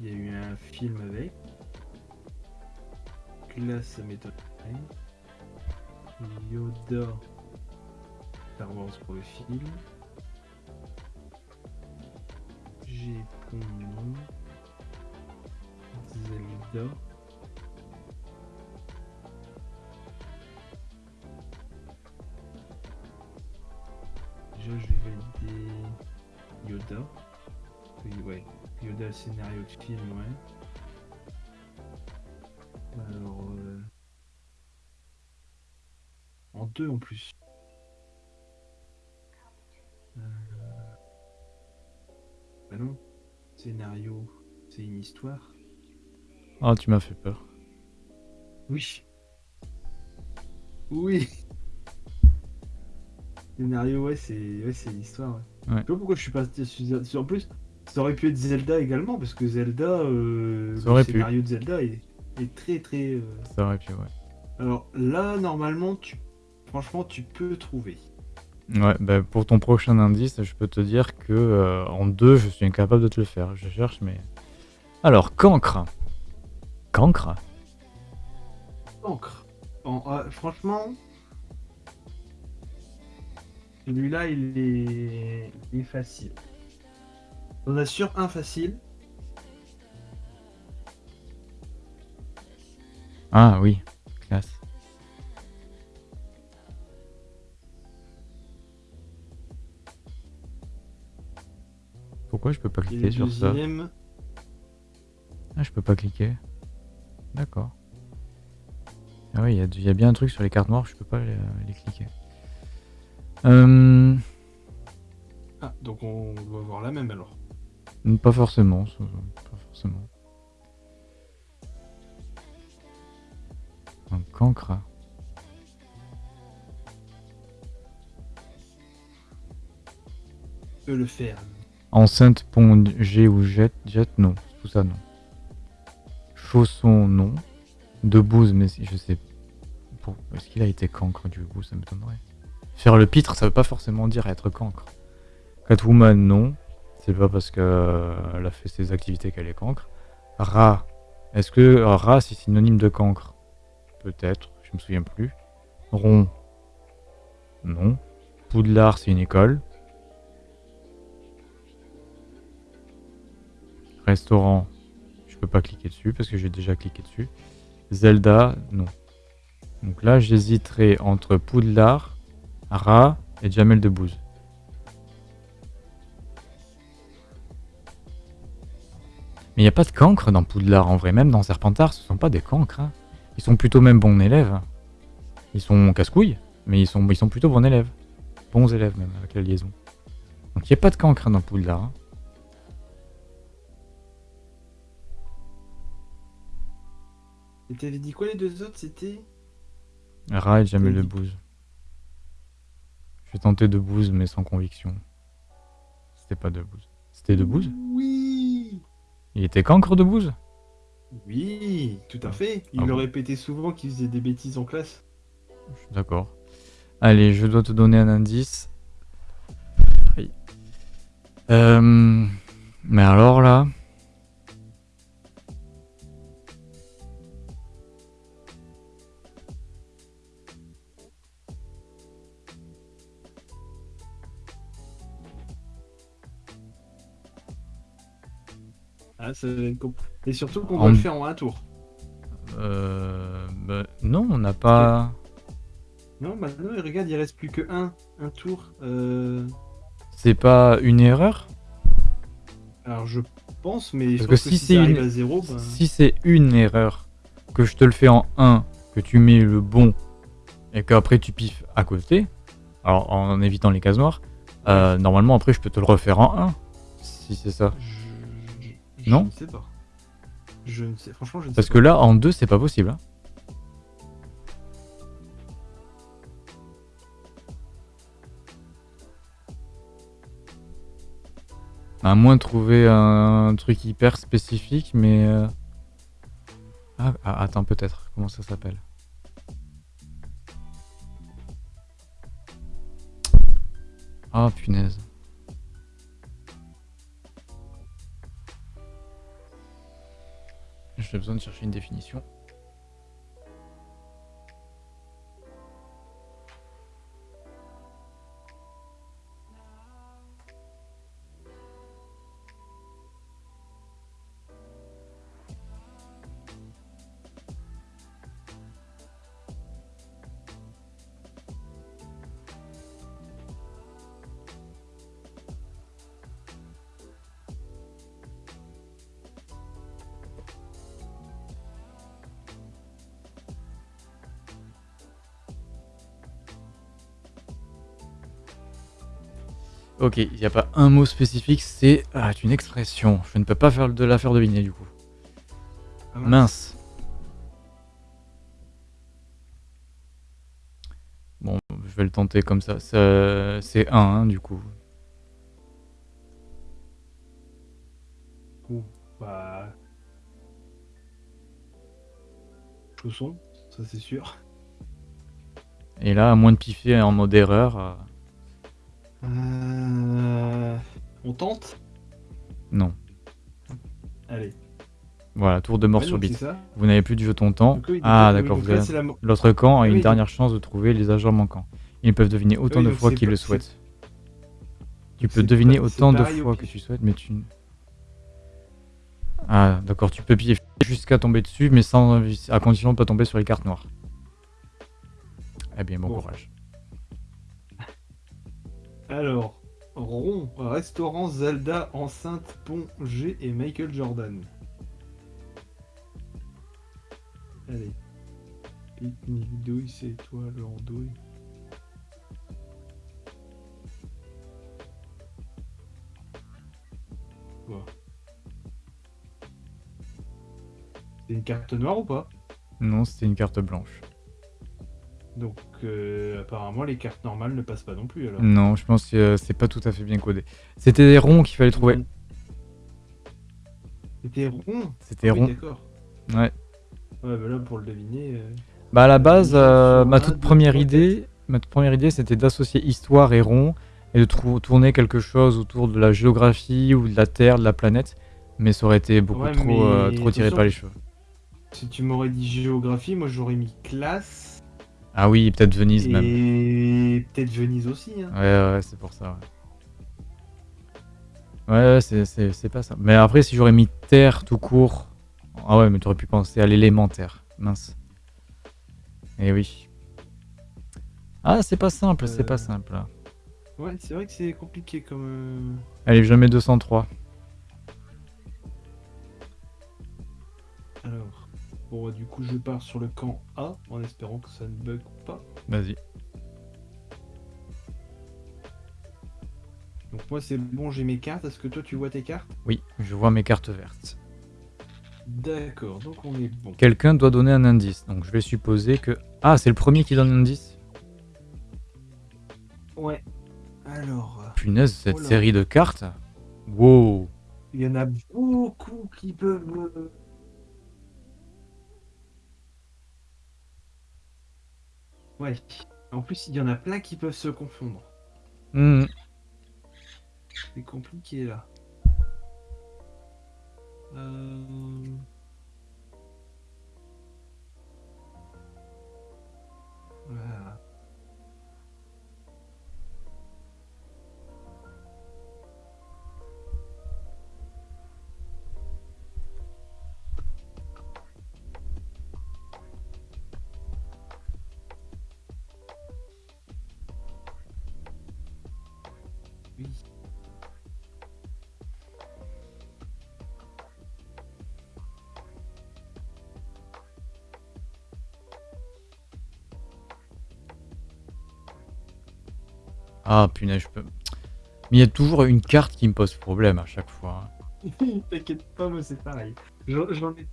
il y a eu un film avec. Classe, ça m'étonnerait. Yoda, Star Wars pour le film. J'ai. Zelda. Déjà, je vais valider Yoda. Oui, ouais. Yoda, scénario de film, ouais. Alors. euh, En deux en plus. Euh, Bah non. Scénario, c'est une histoire. Ah, tu m'as fait peur. Oui. Oui. Scénario, ouais, c'est ouais, l'histoire. Ouais. Ouais. Je sais pas pourquoi je suis pas. En plus, ça aurait pu être Zelda également, parce que Zelda, euh, Ça le pu. scénario de Zelda est, est très très. euh, Ça aurait pu, ouais. Alors là, normalement, tu, franchement, tu peux trouver. Ouais, bah, pour ton prochain indice, je peux te dire que euh, en deux, je suis incapable de te le faire. Je cherche, mais. Alors, cancre? Cancre. En- ah, franchement, celui-là, il est... il est facile. On assure un facile. Ah oui, classe. Pourquoi je peux pas cliquer sur ça Ah, je peux pas cliquer. D'accord. Ah oui, il y, a- y a bien un truc sur les cartes noires, je peux pas les, les cliquer. Euh, Ah, donc on va voir la même alors. Pas forcément, pas forcément. Un cancre. Je peux le faire. Enceinte, pont, G ou jet, jet, non. Tout ça, non. Chausson, non. De bouse, mais je sais. Est-ce qu'il a été cancre du coup Ça m'étonnerait. Faire le pitre, ça veut pas forcément dire être cancre. Catwoman, non. C'est pas parce qu'elle a fait ses activités qu'elle est cancre. Rat. Est-ce que euh, rat c'est synonyme de cancre? Peut-être, je me souviens plus. Rond. Non. Poudlard, c'est une école. Restaurant, je peux pas cliquer dessus parce que j'ai déjà cliqué dessus. Zelda, non. Donc là, j'hésiterai entre Poudlard, Ra et Jamel Debbouze. Mais il n'y a pas de cancre dans Poudlard en vrai, même dans Serpentard, ce sont pas des cancres. hein. Ils sont plutôt même bons élèves. Ils sont casse-couilles, mais ils sont, ils sont plutôt bons élèves. Bons élèves même avec la liaison. Donc il n'y a pas de cancre dans Poudlard. hein. Et t'avais dit quoi les deux autres? C'était? Ra et Jamel. Debbouze. Je vais tenter Debbouze, mais sans conviction. C'était pas Debbouze. C'était Debbouze Oui Il était cancre Debbouze Oui, tout à fait. Il Ah le bon répétait souvent qu'il faisait des bêtises en classe. D'accord. Allez, je dois te donner un indice. Euh, mais alors là. Ah, Et surtout qu'on En- va le faire en un tour. Euh, bah, non, on n'a pas. Non, maintenant, regarde, il reste plus que un, un tour. Euh... C'est pas une erreur? Alors, je pense, mais je Parce pense que que, si si, c'est une- à zéro, ben... Si c'est une erreur, que je te le fais en 1, que tu mets le bon, et qu'après tu piffes à côté, alors en évitant les cases noires, euh, normalement après je peux te le refaire en 1, si c'est ça. Je... je- je Non ne sais pas. Je ne sais, franchement, je ne Parce sais que là, en 2, c'est pas possible. hein. À moins de trouver un truc hyper spécifique, mais... euh, Ah, ah, attends, peut-être. Comment ça s'appelle? Ah, punaise. J'ai besoin de chercher une définition. Ok, il n'y a pas un mot spécifique, c'est ah, une expression. Je ne peux pas faire de la faire deviner du coup. pas. Mince. Bon, je vais le tenter comme ça. Ça- C'est 1 du coup. Ouh, bah... Chausson, ça c'est sûr. Et là, à moins de piffer en mode erreur, euh, Euh... Tente non. Allez. Voilà, tour de mort Ouais, sur ça. Vous n'avez plus du jeu ton temps. Ah oui, d'accord, l'autre camp a Oui, une dernière chance de trouver les agents manquants. Ils peuvent deviner autant Oui, de fois qu'ils le souhaitent. Tu peux deviner autant de fois que tu souhaites, mais tu... Ah d'accord, tu peux piller jusqu'à tomber dessus, mais sans à condition de ne pas tomber sur les cartes noires. Eh bien, bon Bon. courage. Alors, Rond, restaurant, Zelda, enceinte, pont, G et Michael Jordan. Allez. Pique-nique, douille, c'est étoile, en douille. Bon. C'est une carte noire ou pas? Non, c'était une carte blanche. Donc euh, apparemment les cartes normales ne passent pas non plus alors. Non, je pense que euh, c'est pas tout à fait bien codé. C'était des ronds qu'il fallait trouver. C'était rond? C'était oui, rond. D'accord. Ouais. Ouais, bah là pour le deviner. euh, Bah à la base, euh, ma toute première idée, ma toute première idée, c'était d'associer histoire et rond et de tourner quelque chose autour de la géographie ou de la Terre, de la planète, mais ça aurait été beaucoup Ouais, trop, trop tiré par les cheveux. Si tu m'aurais dit géographie, moi j'aurais mis classe Ah oui, peut-être Venise même. et peut-être Venise aussi. Hein. Ouais, ouais, c'est pour ça. Ouais, ouais, ouais, c'est- pas ça. Mais après, si j'aurais mis terre tout court. Ah ouais, mais t'aurais pu penser à l'élémentaire. Mince. Eh oui. Ah, c'est pas simple, c'est Euh. pas simple. Ouais, c'est vrai que c'est compliqué comme. euh, Allez, je mets 203. Alors. Bon, du coup, je pars sur le camp A en espérant que ça ne bug pas. Vas-y. Donc, moi, c'est bon, j'ai mes cartes. Est-ce que toi, tu vois tes cartes? Oui, je vois mes cartes vertes. D'accord, donc on est bon. Quelqu'un doit donner un indice. Donc je vais supposer que. Ah, c'est le premier qui donne un indice Ouais. Alors, Punaise, cette Oh série de cartes. Wow. il y en a beaucoup qui peuvent. euh, Ouais. En plus, il y en a plein qui peuvent se confondre. Hmm. C'est compliqué là. Euh... Voilà. Ah, punaise, je peux. Mais il y a toujours une carte qui me pose problème à chaque fois. hein. T'inquiète pas, moi c'est pareil. J'en j'en ai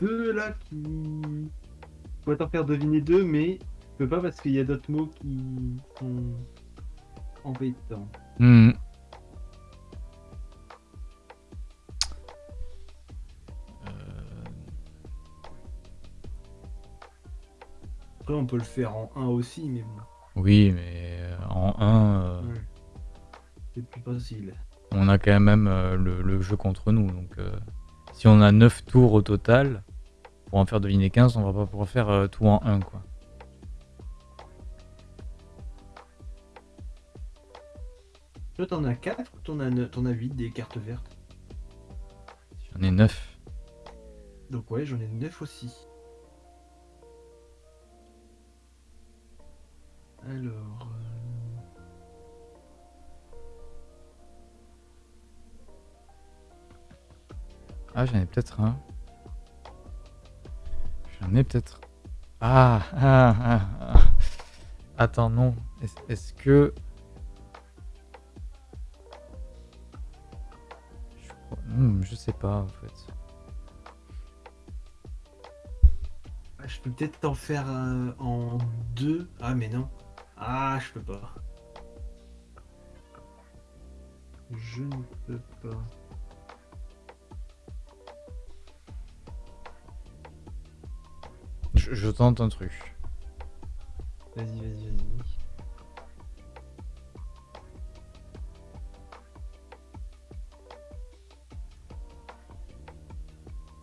deux là qui. Je pourrais t'en faire deviner deux, mais je peux pas parce qu'il y a d'autres mots qui sont embêtants. Hmm. Euh, Après, on peut le faire en 1 aussi, mais bon, Oui, mais euh, en 1, Ouais. c'est plus facile. on a quand même euh, le, le jeu contre nous. Donc, euh, si on a 9 tours au total, pour en faire deviner 15, on va pas pouvoir faire euh, tout en 1. Quoi. Toi, t'en as 4 ou t'en as, t'en as 8 des cartes vertes? J'en ai 9. Donc, ouais, j'en ai 9 aussi. Alors. euh, Ah, j'en ai peut-être un. J'en ai peut-être. Ah, ah, ah, ah. Attends, non. Est-ce que. Hmm, je sais pas en fait. ah, Je peux peut-être t'en faire euh, en 2. Ah, mais non. Ah, je peux pas. Je ne peux pas. Je, je tente un truc. Vas-y, vas-y, vas-y.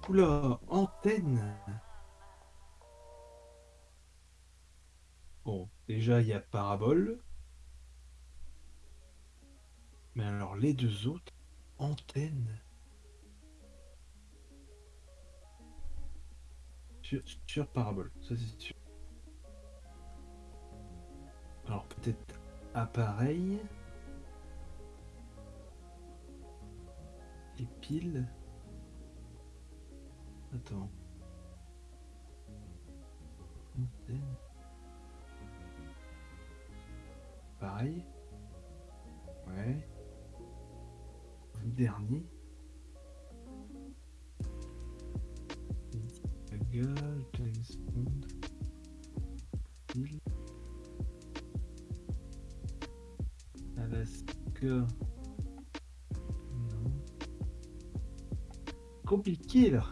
Oula, antenne. Bon, déjà il y a parabole. Mais alors les deux autres, antenne. Sur, sur parabole, ça c'est sûr. Alors peut-être appareil. Et pile. Attends. Pareil. Ouais. dernier. Lady Gaga, James. Alaska. Non. Compliqué là.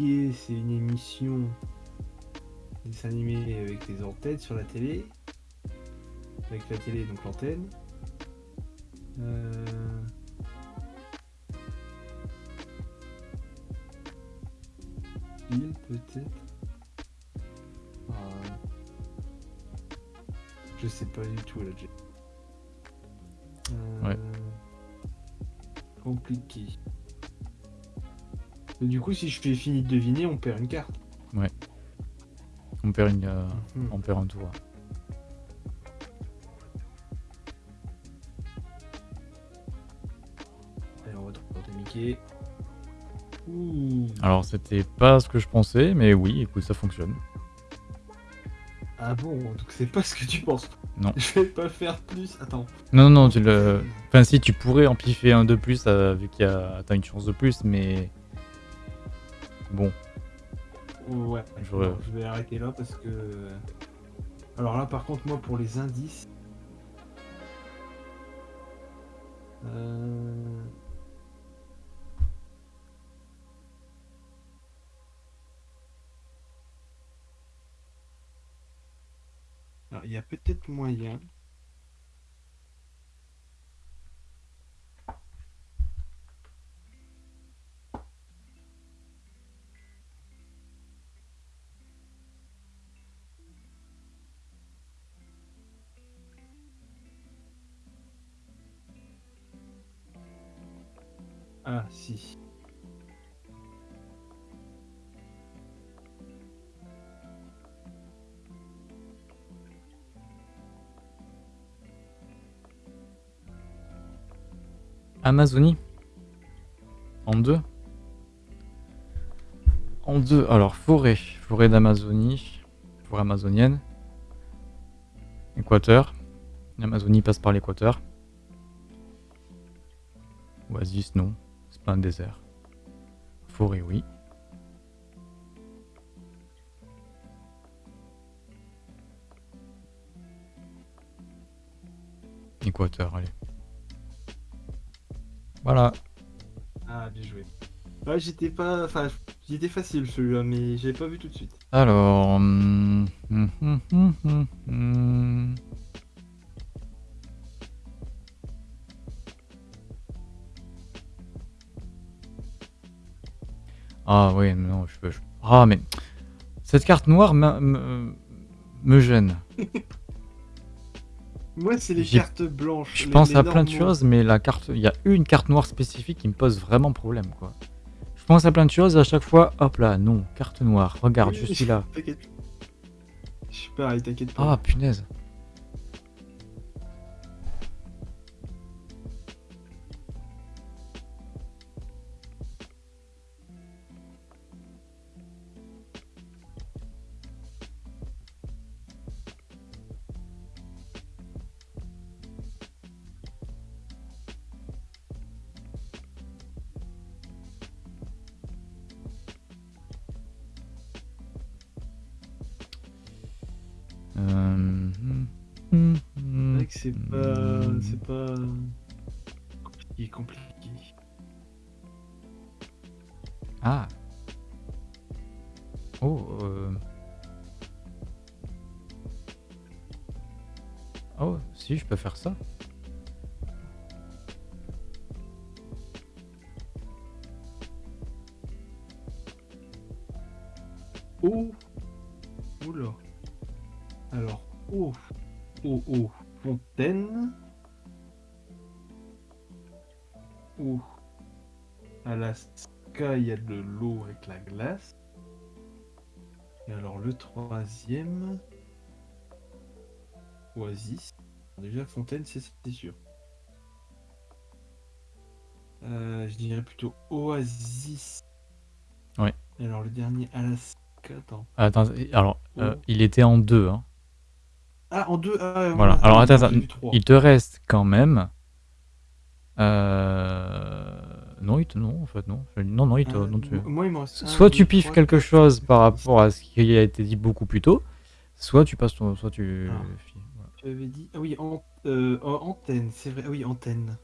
C'est une émission dessin animé avec des antennes sur la télé. Avec la télé, donc l'antenne. Euh... Bill, peut-être. Ah, Je sais pas du tout là. Euh, Ouais. Compliqué. Du coup, si je fais fini de deviner, on perd une carte. On perd, une, euh, Mhm. on perd un tour. Allez, on va tenter Mickey. Ouh. Alors, c'était pas ce que je pensais, mais oui, écoute, ça fonctionne. Ah bon, donc c'est pas ce que tu penses. Non. Je vais pas faire plus. Attends. Non, non, non, tu le... Enfin, si, tu pourrais en piffer un de plus, euh, vu qu'il y a... T'as une chance de plus, mais... Bon, Ouais. Je- non, je vais arrêter là parce que. Alors là, par contre, moi, pour les indices. Euh... Alors, il y a peut-être moyen. Ah, si. Amazonie. En deux En deux. Alors, forêt. Forêt d'Amazonie. Forêt amazonienne. Équateur. L'Amazonie passe par l'équateur. Oasis, non. Désert. Forêt, oui. Équateur, allez. Voilà. Ah, bien joué. Ouais, j'étais pas. Enfin, il était facile celui-là, mais j'avais pas vu tout de suite. Alors. hum, hum, hum, Ah oui, non, je peux. je- Ah, mais. Cette carte noire me, gêne. Moi, c'est les cartes blanches. Je pense à plein de choses, mais la carte, il y a une carte noire spécifique qui me pose vraiment problème, quoi. Je pense à plein de choses, à chaque fois, hop là, non, carte noire, regarde, je suis là. T'inquiète. Je suis pareil, t'inquiète pas. Ah, punaise. Oh Oula Alors, oh Oh, oh Fontaine. Oh Alaska, il y a de l'eau avec la glace. Et alors, le troisième. Oasis. Déjà, Fontaine, c'est sûr. Euh, je dirais plutôt Oasis. Ouais. Alors, le dernier, Alaska. Attends. Attends, alors, Euh, il était en deux. Hein. Ah, en deux ah, Voilà. Alors attends, attends. Il te reste quand même. Euh... Non, il te... non, en fait, non. Non, non, il te... Euh, non, tu- mo- Moi, il me reste Soit tu piffes trois, quelque chose par rapport à ce qui a été dit beaucoup plus tôt, soit tu passes ton... Soit tu... Ah. voilà. Tu avais dit. Ah oui, an- euh, oh, antenne, c'est vrai. Ah oui, antenne.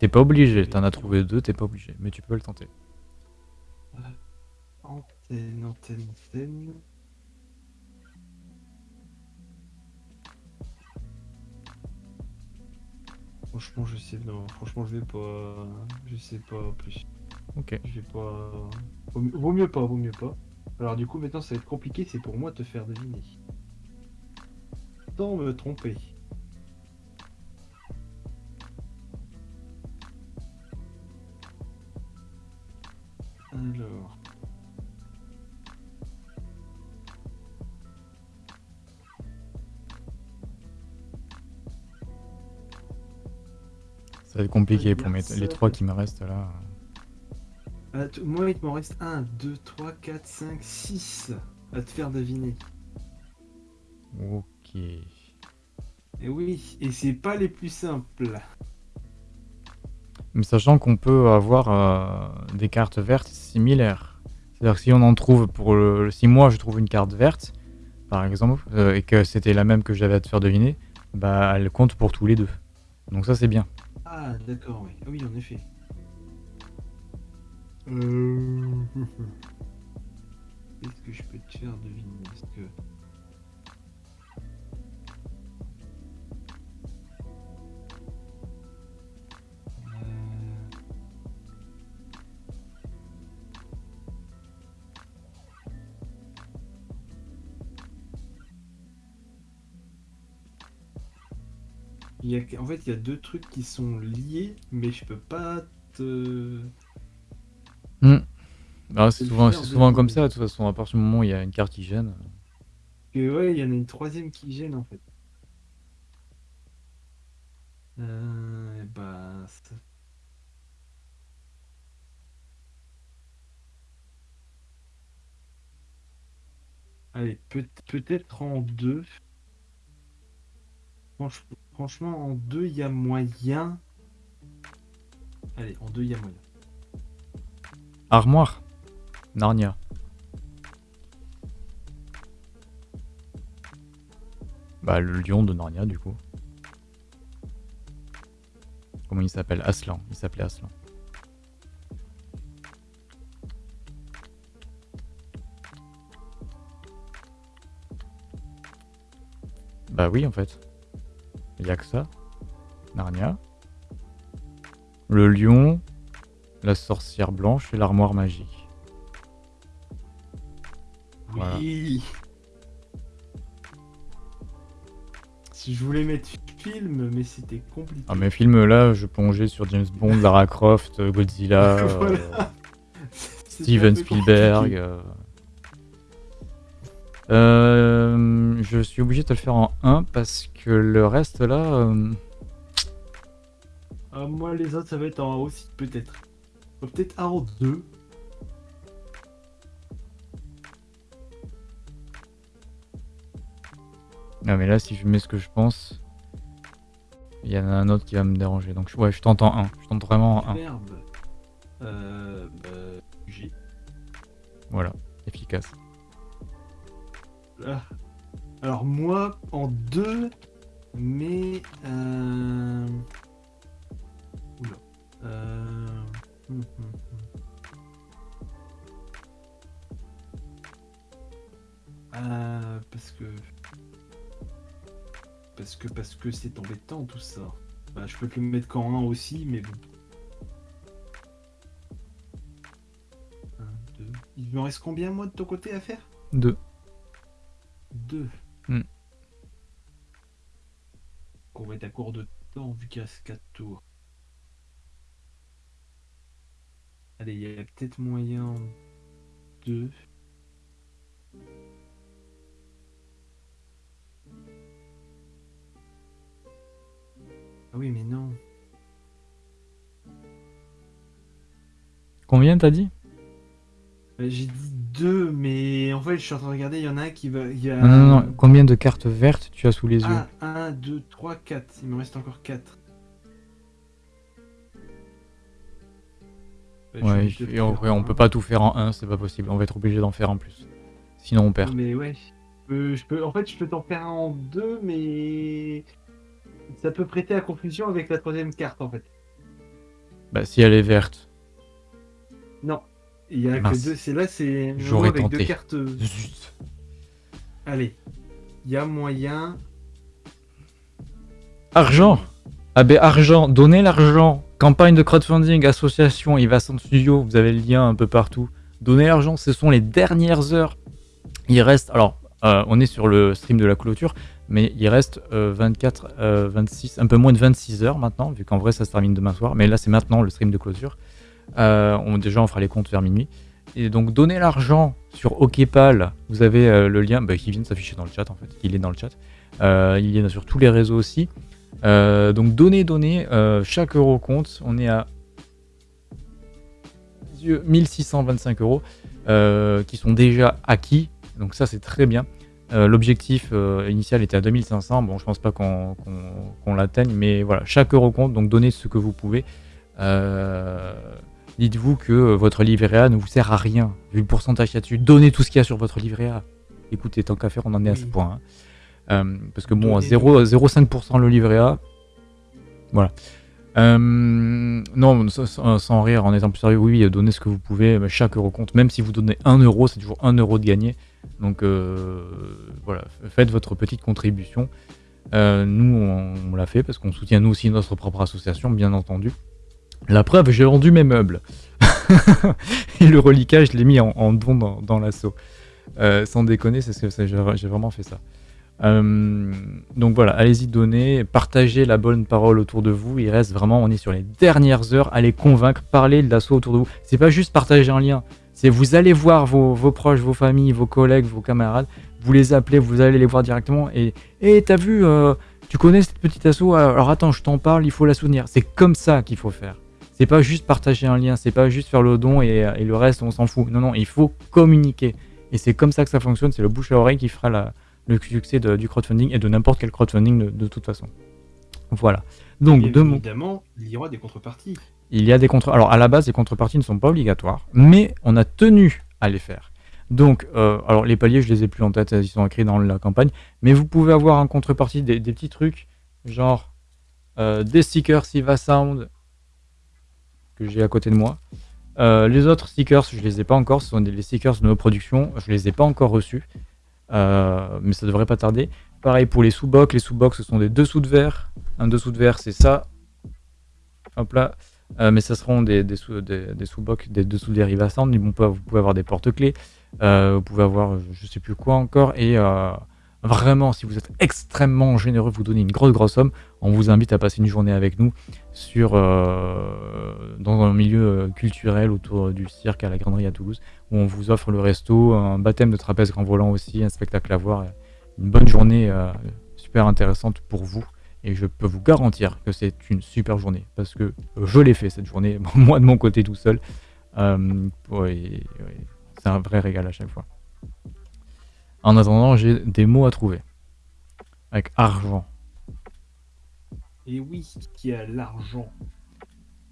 T'es pas obligé, t'en as trouvé deux, t'es pas obligé, mais tu peux le tenter. Antenne, antenne, antenne. Franchement, je sais. Non, franchement, je vais pas. Je sais pas plus. Ok. Je vais pas. Vaut mieux, vaut mieux pas, vaut mieux pas. Alors, du coup, maintenant, ça va être compliqué. C'est pour moi de te faire deviner. Sans me tromper. Alors. Ça va être compliqué pour mes... Les trois qui me restent là. Moi, il m'en reste 1, 2, 3, 4, 5, 6 à te faire deviner. Ok. Et oui, et c'est pas les plus simples. Mais sachant qu'on peut avoir euh, des cartes vertes similaires. C'est-à-dire que si on en trouve pour le... Si moi je trouve une carte verte, par exemple, euh, et que c'était la même que j'avais à te faire deviner, bah elle compte pour tous les deux. Donc ça c'est bien. Ah, d'accord, oui. Ah oui, en effet. Euh... Qu'est-ce que je peux te faire deviner? Est-ce que... Il y a... En fait, il y a deux trucs qui sont liés, mais je peux pas te... Ah, c'est souvent, souvent comme ça, de toute façon, à partir du moment où il y a une carte qui gêne. Que ouais, il y en a une troisième qui gêne en fait. Euh, et bah, ça- Allez, peut- peut-être en deux. Franch- franchement, en deux, il y a moyen. Allez, en deux, il y a moyen. Armoire. Narnia. Bah le lion de Narnia du coup. Comment il s'appelle? Aslan. Il s'appelait Aslan. Bah oui en fait. Il a que ça. Narnia. Le lion, la sorcière blanche et l'armoire magique. Voilà. Oui. Si je voulais mettre film, mais c'était compliqué. Ah, mes films là, je plongeais sur James Bond, Lara Croft, Godzilla, euh, Voilà. Steven Spielberg. euh. Euh, je suis obligé de te le faire en 1 parce que le reste là. euh, Ah, moi, les autres, ça va être en aussi, peut-être. Euh, Peut-être en deux. Ah, mais là, si je mets ce que je pense, il y en a un autre qui va me déranger. Donc, je- ouais, je tente en 1. Je tente vraiment en 1. Verbe. Euh, bah, j'ai. Voilà, efficace. Ah. Alors, moi, en deux, mais. Euh... Oula. Euh... hum, hum, hum. Euh, parce que. Parce que parce que c'est embêtant tout ça. Bah, je peux te mettre qu'en un aussi, mais bon. Deux. Il me reste combien moi de ton côté à faire? 2. Deux. Hmm. On va être à court de temps vu qu'il reste 4 tours. Allez, il y a peut-être moyen en deux. Ah oui, mais non. Combien t'as dit? J'ai dit deux, mais en fait, je suis en train de regarder, il y en a un qui va. Y a... Non, non, non. Combien de cartes vertes tu as sous les yeux Ah, 1, 2, 3, 4. Il me reste encore 4. Ouais, et en vrai, on peut pas tout faire en un, c'est pas possible. On va être obligé d'en faire en plus. Sinon, on perd. Mais ouais. je peux- je peux, en fait, je peux t'en faire un en deux, mais. Ça peut prêter à confusion avec la troisième carte, en fait. Bah, si elle est verte. Non. Il y a Mince. que deux. C'est là, c'est. J'aurais avec tenté. deux cartes. Zut. Allez. Il y a moyen. Argent Ah ben argent, donnez l'argent Campagne de crowdfunding, association, Ivasan Studio, vous avez le lien un peu partout. Donnez l'argent, ce sont les dernières heures. Il reste, alors, euh, on est sur le stream de la clôture, mais il reste euh, 24, euh, 26, un peu moins de 26 heures maintenant, vu qu'en vrai ça se termine demain soir, mais là c'est maintenant le stream de clôture. Euh, on, déjà on fera les comptes vers minuit. Et donc donnez l'argent sur OKPAL, vous avez euh, le lien bah, qui vient de s'afficher dans le chat en fait, il est dans le chat. Euh, il est sur tous les réseaux aussi. Donc donnez, euh, chaque euro compte. On est à Dieu, 1625 euros qui sont déjà acquis. Donc ça c'est très bien. L'objectif initial était à 2500. Bon, je pense pas qu'on l'atteigne, mais voilà, chaque euro compte. Donc donnez ce que vous pouvez. Dites-vous que votre livret A ne vous sert à rien vu le pourcentage qu'il y a dessus. Donnez tout ce qu'il y a sur votre livret A. Écoutez, tant qu'à faire, on en est à ce point. hein. Euh, parce que bon, Donnez- 0 0,5% le livret A. Voilà. Euh, non, sans, rire, en étant plus sérieux, oui, donnez ce que vous pouvez, chaque euro compte. Même si vous donnez 1 euro, c'est toujours 1 euro de gagné. Donc euh, voilà, faites votre petite contribution. Euh, nous, on, on l'a fait parce qu'on soutient nous aussi notre propre association, bien entendu. La preuve, j'ai vendu mes meubles. Et le reliquat, je l'ai mis en, don dans, l'assaut. Euh, sans déconner, c'est ce que j'ai vraiment fait ça. Euh, donc voilà, allez-y donner, partagez la bonne parole autour de vous. Il reste vraiment, on est sur les dernières heures, allez convaincre, parler de l'assaut autour de vous. C'est pas juste partager un lien, c'est vous allez voir vos, proches, vos familles, vos collègues, vos camarades, vous les appelez, vous allez les voir directement et et t'as vu, euh, tu connais cette petite asso, alors attends, je t'en parle, il faut la soutenir. C'est comme ça qu'il faut faire. C'est pas juste partager un lien, c'est pas juste faire le don et, et le reste on s'en fout. Non, non, il faut communiquer. Et c'est comme ça que ça fonctionne, c'est le bouche à oreille qui fera la, le succès de- du crowdfunding et de n'importe quel crowdfunding de, de toute façon. Voilà. Donc, de évidemment, il y aura des contreparties. il y a des contre... Alors, à la base, les contreparties ne sont pas obligatoires, mais on a tenu à les faire. Donc, euh, alors les paliers, je les ai plus en tête, ils sont écrits dans la campagne, mais vous pouvez avoir en contrepartie des, des petits trucs, genre euh, des stickers Siva Sound que j'ai à côté de moi. Euh, les autres stickers, je les ai pas encore, ce sont des stickers de nos productions, je les ai pas encore reçus, Euh, mais ça devrait pas tarder. Pareil pour les sous-box, les sous-box ce sont des dessous de verre, un dessous de verre c'est ça, hop là, euh, mais ça seront des, des, sous, des, des sous-box, des dessous des vous pouvez avoir des porte-clés, vous pouvez avoir je sais plus quoi encore, et vraiment, si vous êtes extrêmement généreux, vous donnez une grosse grosse somme, on vous invite à passer une journée avec nous sur, euh, dans un milieu euh, culturel autour du cirque à la Granderie à Toulouse, où on vous offre le resto, un baptême de trapèze grand volant aussi, un spectacle à voir, une bonne journée euh, super intéressante pour vous. Et je peux vous garantir que c'est une super journée, parce que je l'ai fait cette journée, moi de mon côté tout seul. C'est un vrai régal à chaque fois. En attendant, j'ai des mots à trouver. Avec argent. Et oui, qui a l'argent.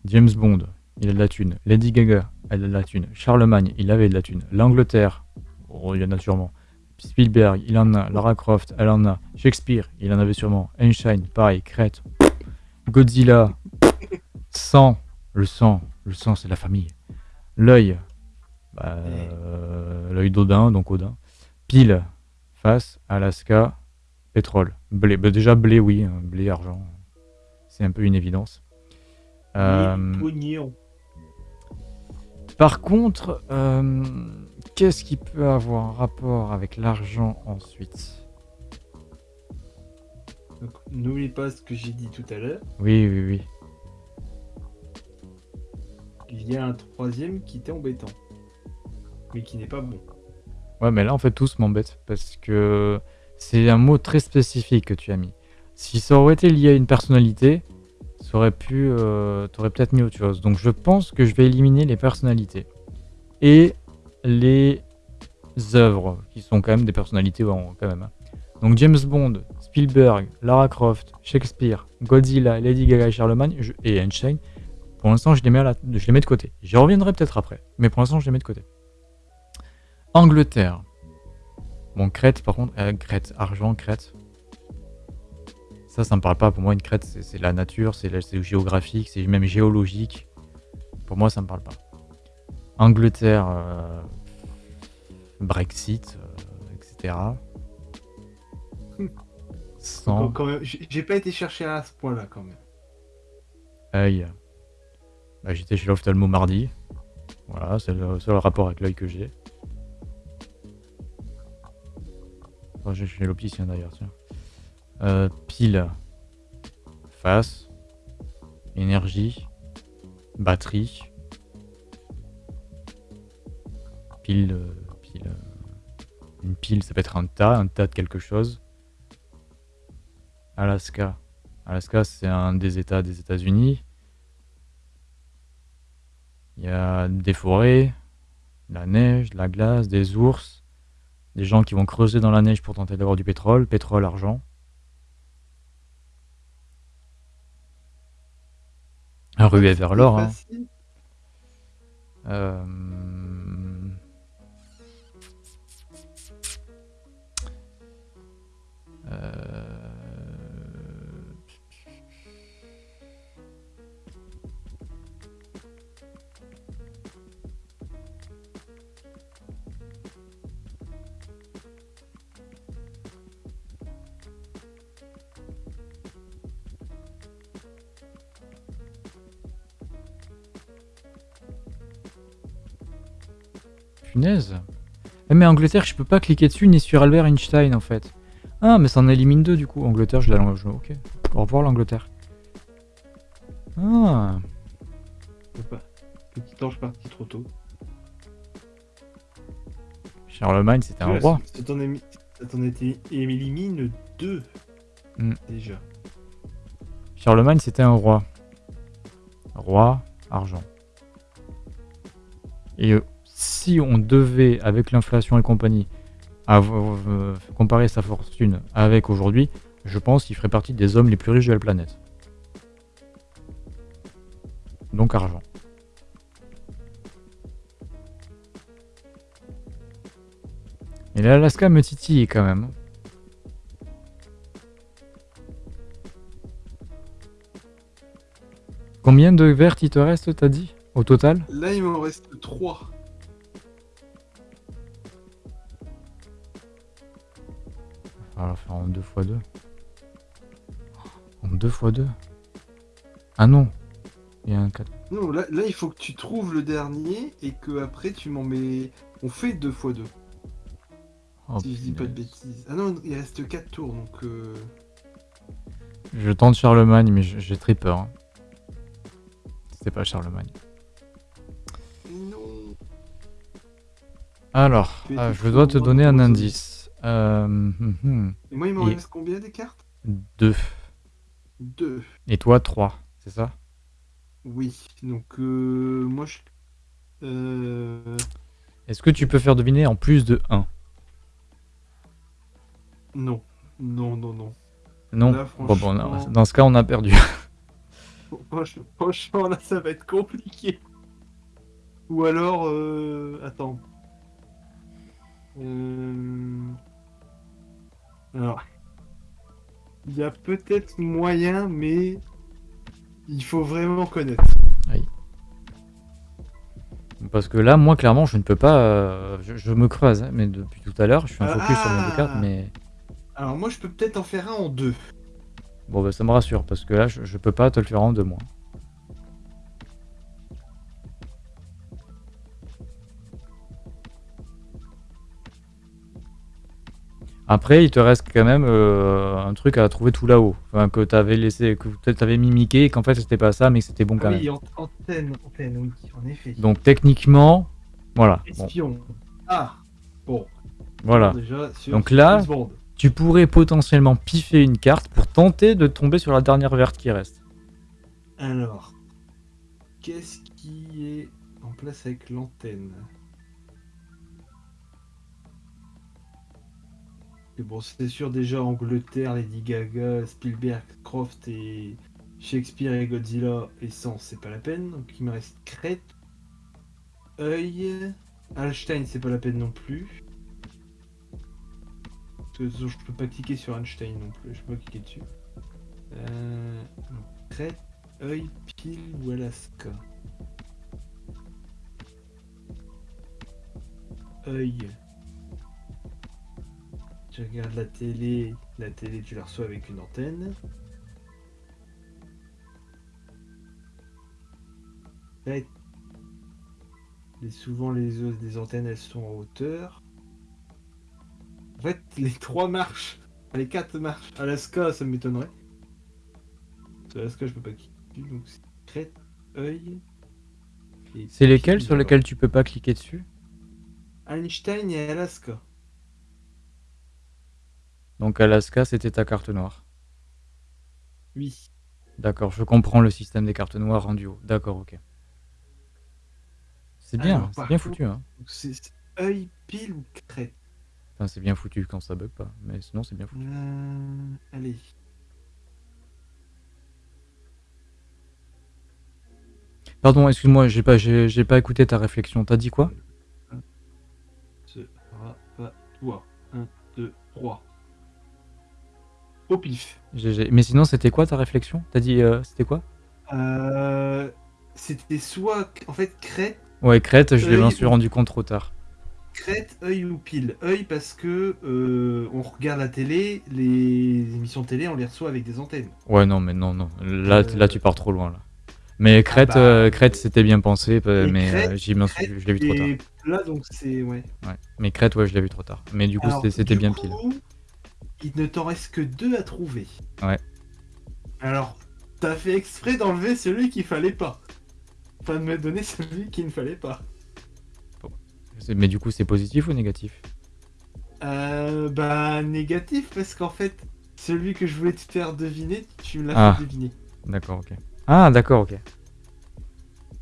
James Bond, il a de la thune. Lady Gaga, elle a de la thune. Charlemagne, il avait de la thune. L'Angleterre, oh, il y en a sûrement. Spielberg, il en a. Lara Croft, elle en a. Shakespeare, il en avait sûrement. Einstein, pareil. Crète. Godzilla. Sang, le sang. Le sang, c'est la famille. L'œil, bah, euh, l'œil d'Odin, donc Odin. Pile, face, Alaska, pétrole. Blé, bah, déjà blé, oui. hein, Blé, argent. C'est un peu une évidence. Euh, par contre, euh, qu'est-ce qui peut avoir un rapport avec l'argent ensuite? N'oublie pas ce que j'ai dit tout à l'heure. Oui, oui, oui. Il y a un troisième qui était embêtant. Mais qui n'est pas bon. Ouais, mais là, en fait, tous m'embêtent parce que c'est un mot très spécifique que tu as mis. Si ça aurait été lié à une personnalité, ça aurait pu. Euh, T'aurais peut-être mis autre chose. Donc, je pense que je vais éliminer les personnalités. Et les œuvres, qui sont quand même des personnalités quand même. Hein. Donc James Bond, Spielberg, Lara Croft, Shakespeare, Godzilla, Lady Gaga et Charlemagne et Einstein. Pour l'instant, je, les mets je les mets de côté. J'y reviendrai peut-être après, mais pour l'instant, je les mets de côté. Angleterre. Bon, Crète, par contre, euh, Crète, argent, Crète. Ça, ça me parle pas. Pour moi, une crête, c'est la nature, c'est géographique, c'est même géologique. Pour moi, ça me parle pas. Angleterre, euh, Brexit, etc. Sans... J'ai pas été chercher à ce point-là, quand même. Aïe. Bah, J'étais chez l'ophtalmo mardi. Voilà, c'est le seul rapport avec l'œil que j'ai. J'ai chez l'opticien d'ailleurs. Euh, pile, face, énergie, batterie, pile, euh, pile, euh, une pile, ça peut être un tas, un tas de quelque chose. Alaska, Alaska, c'est un des États des États-Unis. Il y a des forêts, la neige, la glace, des ours, des gens qui vont creuser dans la neige pour tenter d'avoir du pétrole, pétrole, argent. Ruée vers l'or. Hein. Euh... Euh... Punaise. Eh, mais Angleterre, je peux pas cliquer dessus ni sur Albert Einstein en fait. Ah, mais ça en élimine deux du coup. Angleterre, je la Ok. Au revoir l'Angleterre. Ah. Petit ange parti trop tôt. Charlemagne, c'était un roi. Ça t'en élimine deux. Hmm. Déjà. Charlemagne, c'était un roi. Roi, argent. Et euh, si on devait, avec l'inflation et compagnie, euh, comparer sa fortune avec aujourd'hui, je pense qu'il ferait partie des hommes les plus riches de la planète. Donc argent. Et l'Alaska me titille quand même. Combien de vertes il te reste, t'as dit, au total? Là, il m'en reste 3. Va faire en 2 x 2. En 2 x 2 Ah non Il y a un 4. Non, là, là, il faut que tu trouves le dernier et que après tu m'en mets. On fait 2 x 2. si je dis pas de bêtises. Ah non, il reste 4 tours donc. Euh... Je tente Charlemagne, mais j'ai très peur. Hein. C'était pas Charlemagne. Non. Alors, ah, je dois te donner un indice. Euh, hum, hum. Et moi, il m'en reste combien des cartes? Deux. Deux. Et toi, trois, c'est ça? Oui. Donc, euh, moi, je. Euh... Est-ce que tu peux faire deviner en plus de 1 Non. Non, non, non. Non? Bon, bon, Dans ce cas, on a perdu. franchement, là, ça va être compliqué. Ou alors. Euh... Attends. Euh... Alors, il y a peut-être moyen, mais il faut vraiment connaître. Oui. Parce que là, moi, clairement, je ne peux pas. Euh, je, me creuse, hein, mais depuis tout à l'heure, je suis un focus sur mes deux cartes, mais. Alors, moi, je peux peut-être en faire un en deux. Bon, bah, ça me rassure, parce que là, je, je peux pas te le faire en deux, moi. Après, il te reste quand même euh, un truc à trouver tout là-haut. Enfin, que t'avais laissé, que t'avais mimiqué, et qu'en fait c'était pas ça, mais que c'était bon quand même. Oui, antenne, antenne, oui, en effet. Donc techniquement, voilà. Espion. Ah, bon. Voilà. Donc là, tu pourrais potentiellement piffer une carte pour tenter de tomber sur la dernière verte qui reste. Alors, qu'est-ce qui est en place avec l'antenne? Et bon, c'est sûr, déjà Angleterre, Lady Gaga, Spielberg, Croft et Shakespeare et Godzilla et sans, c'est pas la peine. Donc il me reste Crête, Œil, Einstein, c'est pas la peine non plus. Parce que je peux pas cliquer sur Einstein non plus, je peux pas cliquer dessus. Euh. Crête, Œil, Pile ou Alaska? Œil. Tu regardes la télé, la télé tu la reçois avec une antenne. Et souvent les, les antennes elles sont en hauteur. En fait les trois marches, les quatre marches. Alaska ça m'étonnerait. Alaska je peux pas cliquer donc c'est crête, œil. C'est lesquels sur lesquels tu peux pas cliquer dessus? Einstein et Alaska. Donc Alaska, c'était ta carte noire. Oui. D'accord, je comprends le système des cartes noires en duo. D'accord, ok. C'est bien, c'est bien foutu. Hein. C'est œil, pile ou crête Enfin, c'est bien foutu quand ça bug pas, mais sinon c'est bien foutu. Euh, allez. Pardon, excuse-moi, j'ai pas, j'ai pas écouté ta réflexion. T'as dit quoi? Sera pas toi. 1, 2, 3. Au pif. Mais sinon, c'était quoi ta réflexion? T'as dit, euh, c'était quoi? Euh, C'était soit, en fait, crête. Ouais, crête, je m'en suis rendu compte trop tard. Crête, œil ou pile. Œil parce que euh, on regarde la télé, les émissions de télé, on les reçoit avec des antennes. Ouais, non, mais non, non. Là, là tu pars trop loin, là. Mais crête, ah bah, crête c'était bien pensé, mais je l'ai vu trop tard. Là, donc c'est. Ouais. ouais. Mais crête, ouais, je l'ai vu trop tard. Mais du coup, c'était bien pile il ne t'en reste que deux à trouver. Ouais. Alors, t'as fait exprès d'enlever celui qu'il fallait pas. Enfin, de me donner celui qu'il ne fallait pas. Mais du coup, c'est positif ou négatif? Euh, bah, négatif, parce qu'en fait, celui que je voulais te faire deviner, tu me l'as ah. fait deviner. D'accord, ok. Ah, d'accord, ok.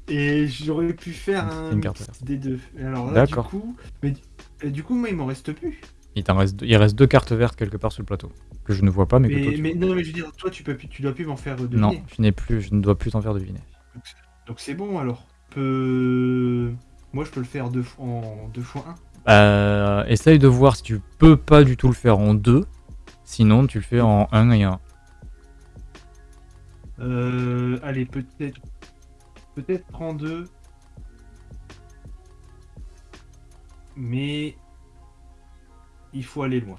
Et j'aurais pu faire un des deux. Alors là, du coup, mais du coup, moi, il m'en reste plus. Il, reste, il reste deux cartes vertes quelque part sur le plateau. Que je ne vois pas, mais, que toi, tu mais non, mais je veux dire, toi, tu, peux, tu dois plus m'en faire deviner. Non, je, n'ai plus, je ne dois plus t'en faire deviner. Donc c'est bon alors. Peu... Moi, je peux le faire deux fois, en 2 fois 1. Euh, essaye de voir si tu peux pas du tout le faire en 2. Sinon, tu le fais en 1 et 1. Euh, allez, peut-être. Peut-être en 2. Mais il faut aller loin.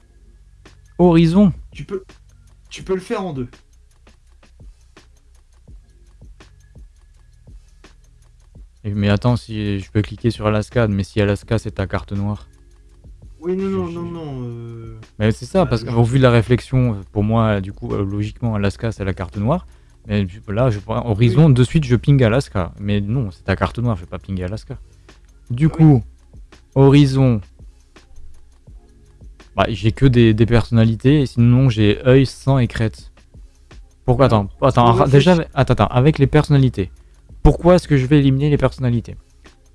Horizon Tu peux, tu peux le faire en deux. Mais attends, si je peux cliquer sur Alaska, mais si Alaska c'est ta carte noire. Oui, non, non, non, non. Euh, mais c'est ça, parce qu'au vu de la réflexion, pour moi, du coup, euh, logiquement, Alaska c'est la carte noire. Mais là, je Horizon, de suite, je ping Alaska. Mais non, c'est ta carte noire, je vais pas pinguer Alaska. Du coup, Horizon, bah, j'ai que des, personnalités, et sinon j'ai œil, sang et crête. Pourquoi Attends, attends, déjà, attends, attends, avec les personnalités. Pourquoi est-ce que je vais éliminer les personnalités?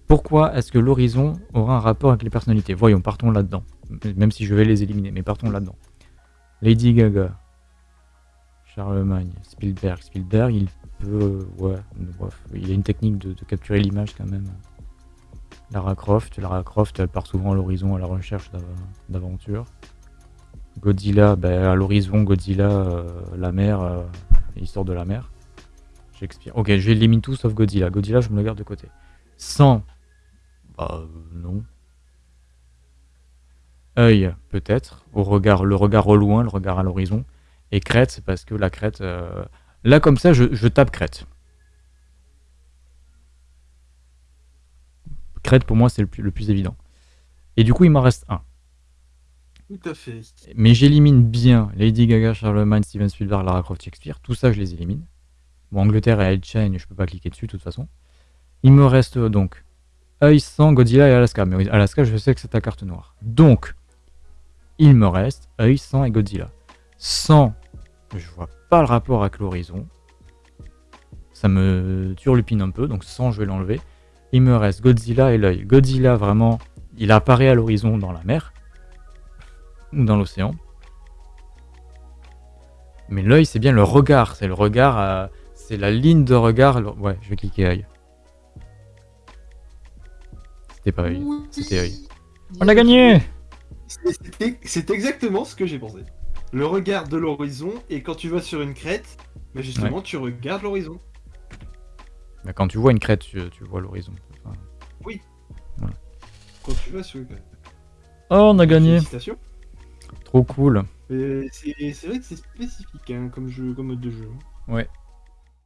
Pourquoi est-ce que l'horizon aura un rapport avec les personnalités? Voyons, partons là-dedans. Même si je vais les éliminer, mais partons là-dedans. Lady Gaga, Charlemagne, Spielberg. Spielberg, il peut... Ouais, bref, il a une technique de capturer l'image quand même. Lara Croft, Lara Croft part souvent à l'horizon à la recherche d'aventure. Godzilla, ben, à l'horizon, Godzilla, euh, la mer, euh, l'histoire de la mer. Shakespeare. Ok, j'élimine tout sauf Godzilla. Godzilla, je me le garde de côté. Sans. Bah, non. Œil, peut-être. Au regard, le regard au loin, le regard à l'horizon. Et crête, parce que la crête. Euh, là, comme ça, je, je tape crête. Crête, pour moi, c'est le plus, évident. Et du coup, il m'en reste un. Tout à fait. Mais j'élimine bien Lady Gaga, Charlemagne, Steven Spielberg, Lara Croft, Shakespeare. Tout ça, je les élimine. Bon, Angleterre et Chain, je peux pas cliquer dessus de toute façon. Il me reste euh, donc Œil, Sang, Godzilla et Alaska. Mais Alaska, je sais que c'est ta carte noire. Donc, il me reste Œil, Sang et Godzilla. Sang, je vois pas le rapport avec l'horizon. Ça me turlupine un peu, donc sans, je vais l'enlever. Il me reste Godzilla et l'œil. Godzilla, vraiment, il apparaît à l'horizon dans la mer ou dans l'océan. Mais l'œil, c'est bien le regard. C'est le regard, euh, c'est la ligne de regard. le- Ouais, je vais cliquer œil. C'était pas œil, Oui. c'était œil. On a gagné C'est exactement ce que j'ai pensé. Le regard de l'horizon, et quand tu vas sur une crête, bah justement, tu regardes l'horizon. Bah, Quand tu vois une crête, tu, tu vois l'horizon. Enfin, Quand tu vas sur une crête. Oh, on a gagné Félicitations. Trop cool c'est vrai que c'est spécifique hein, comme, jeu, comme mode de jeu. Ouais.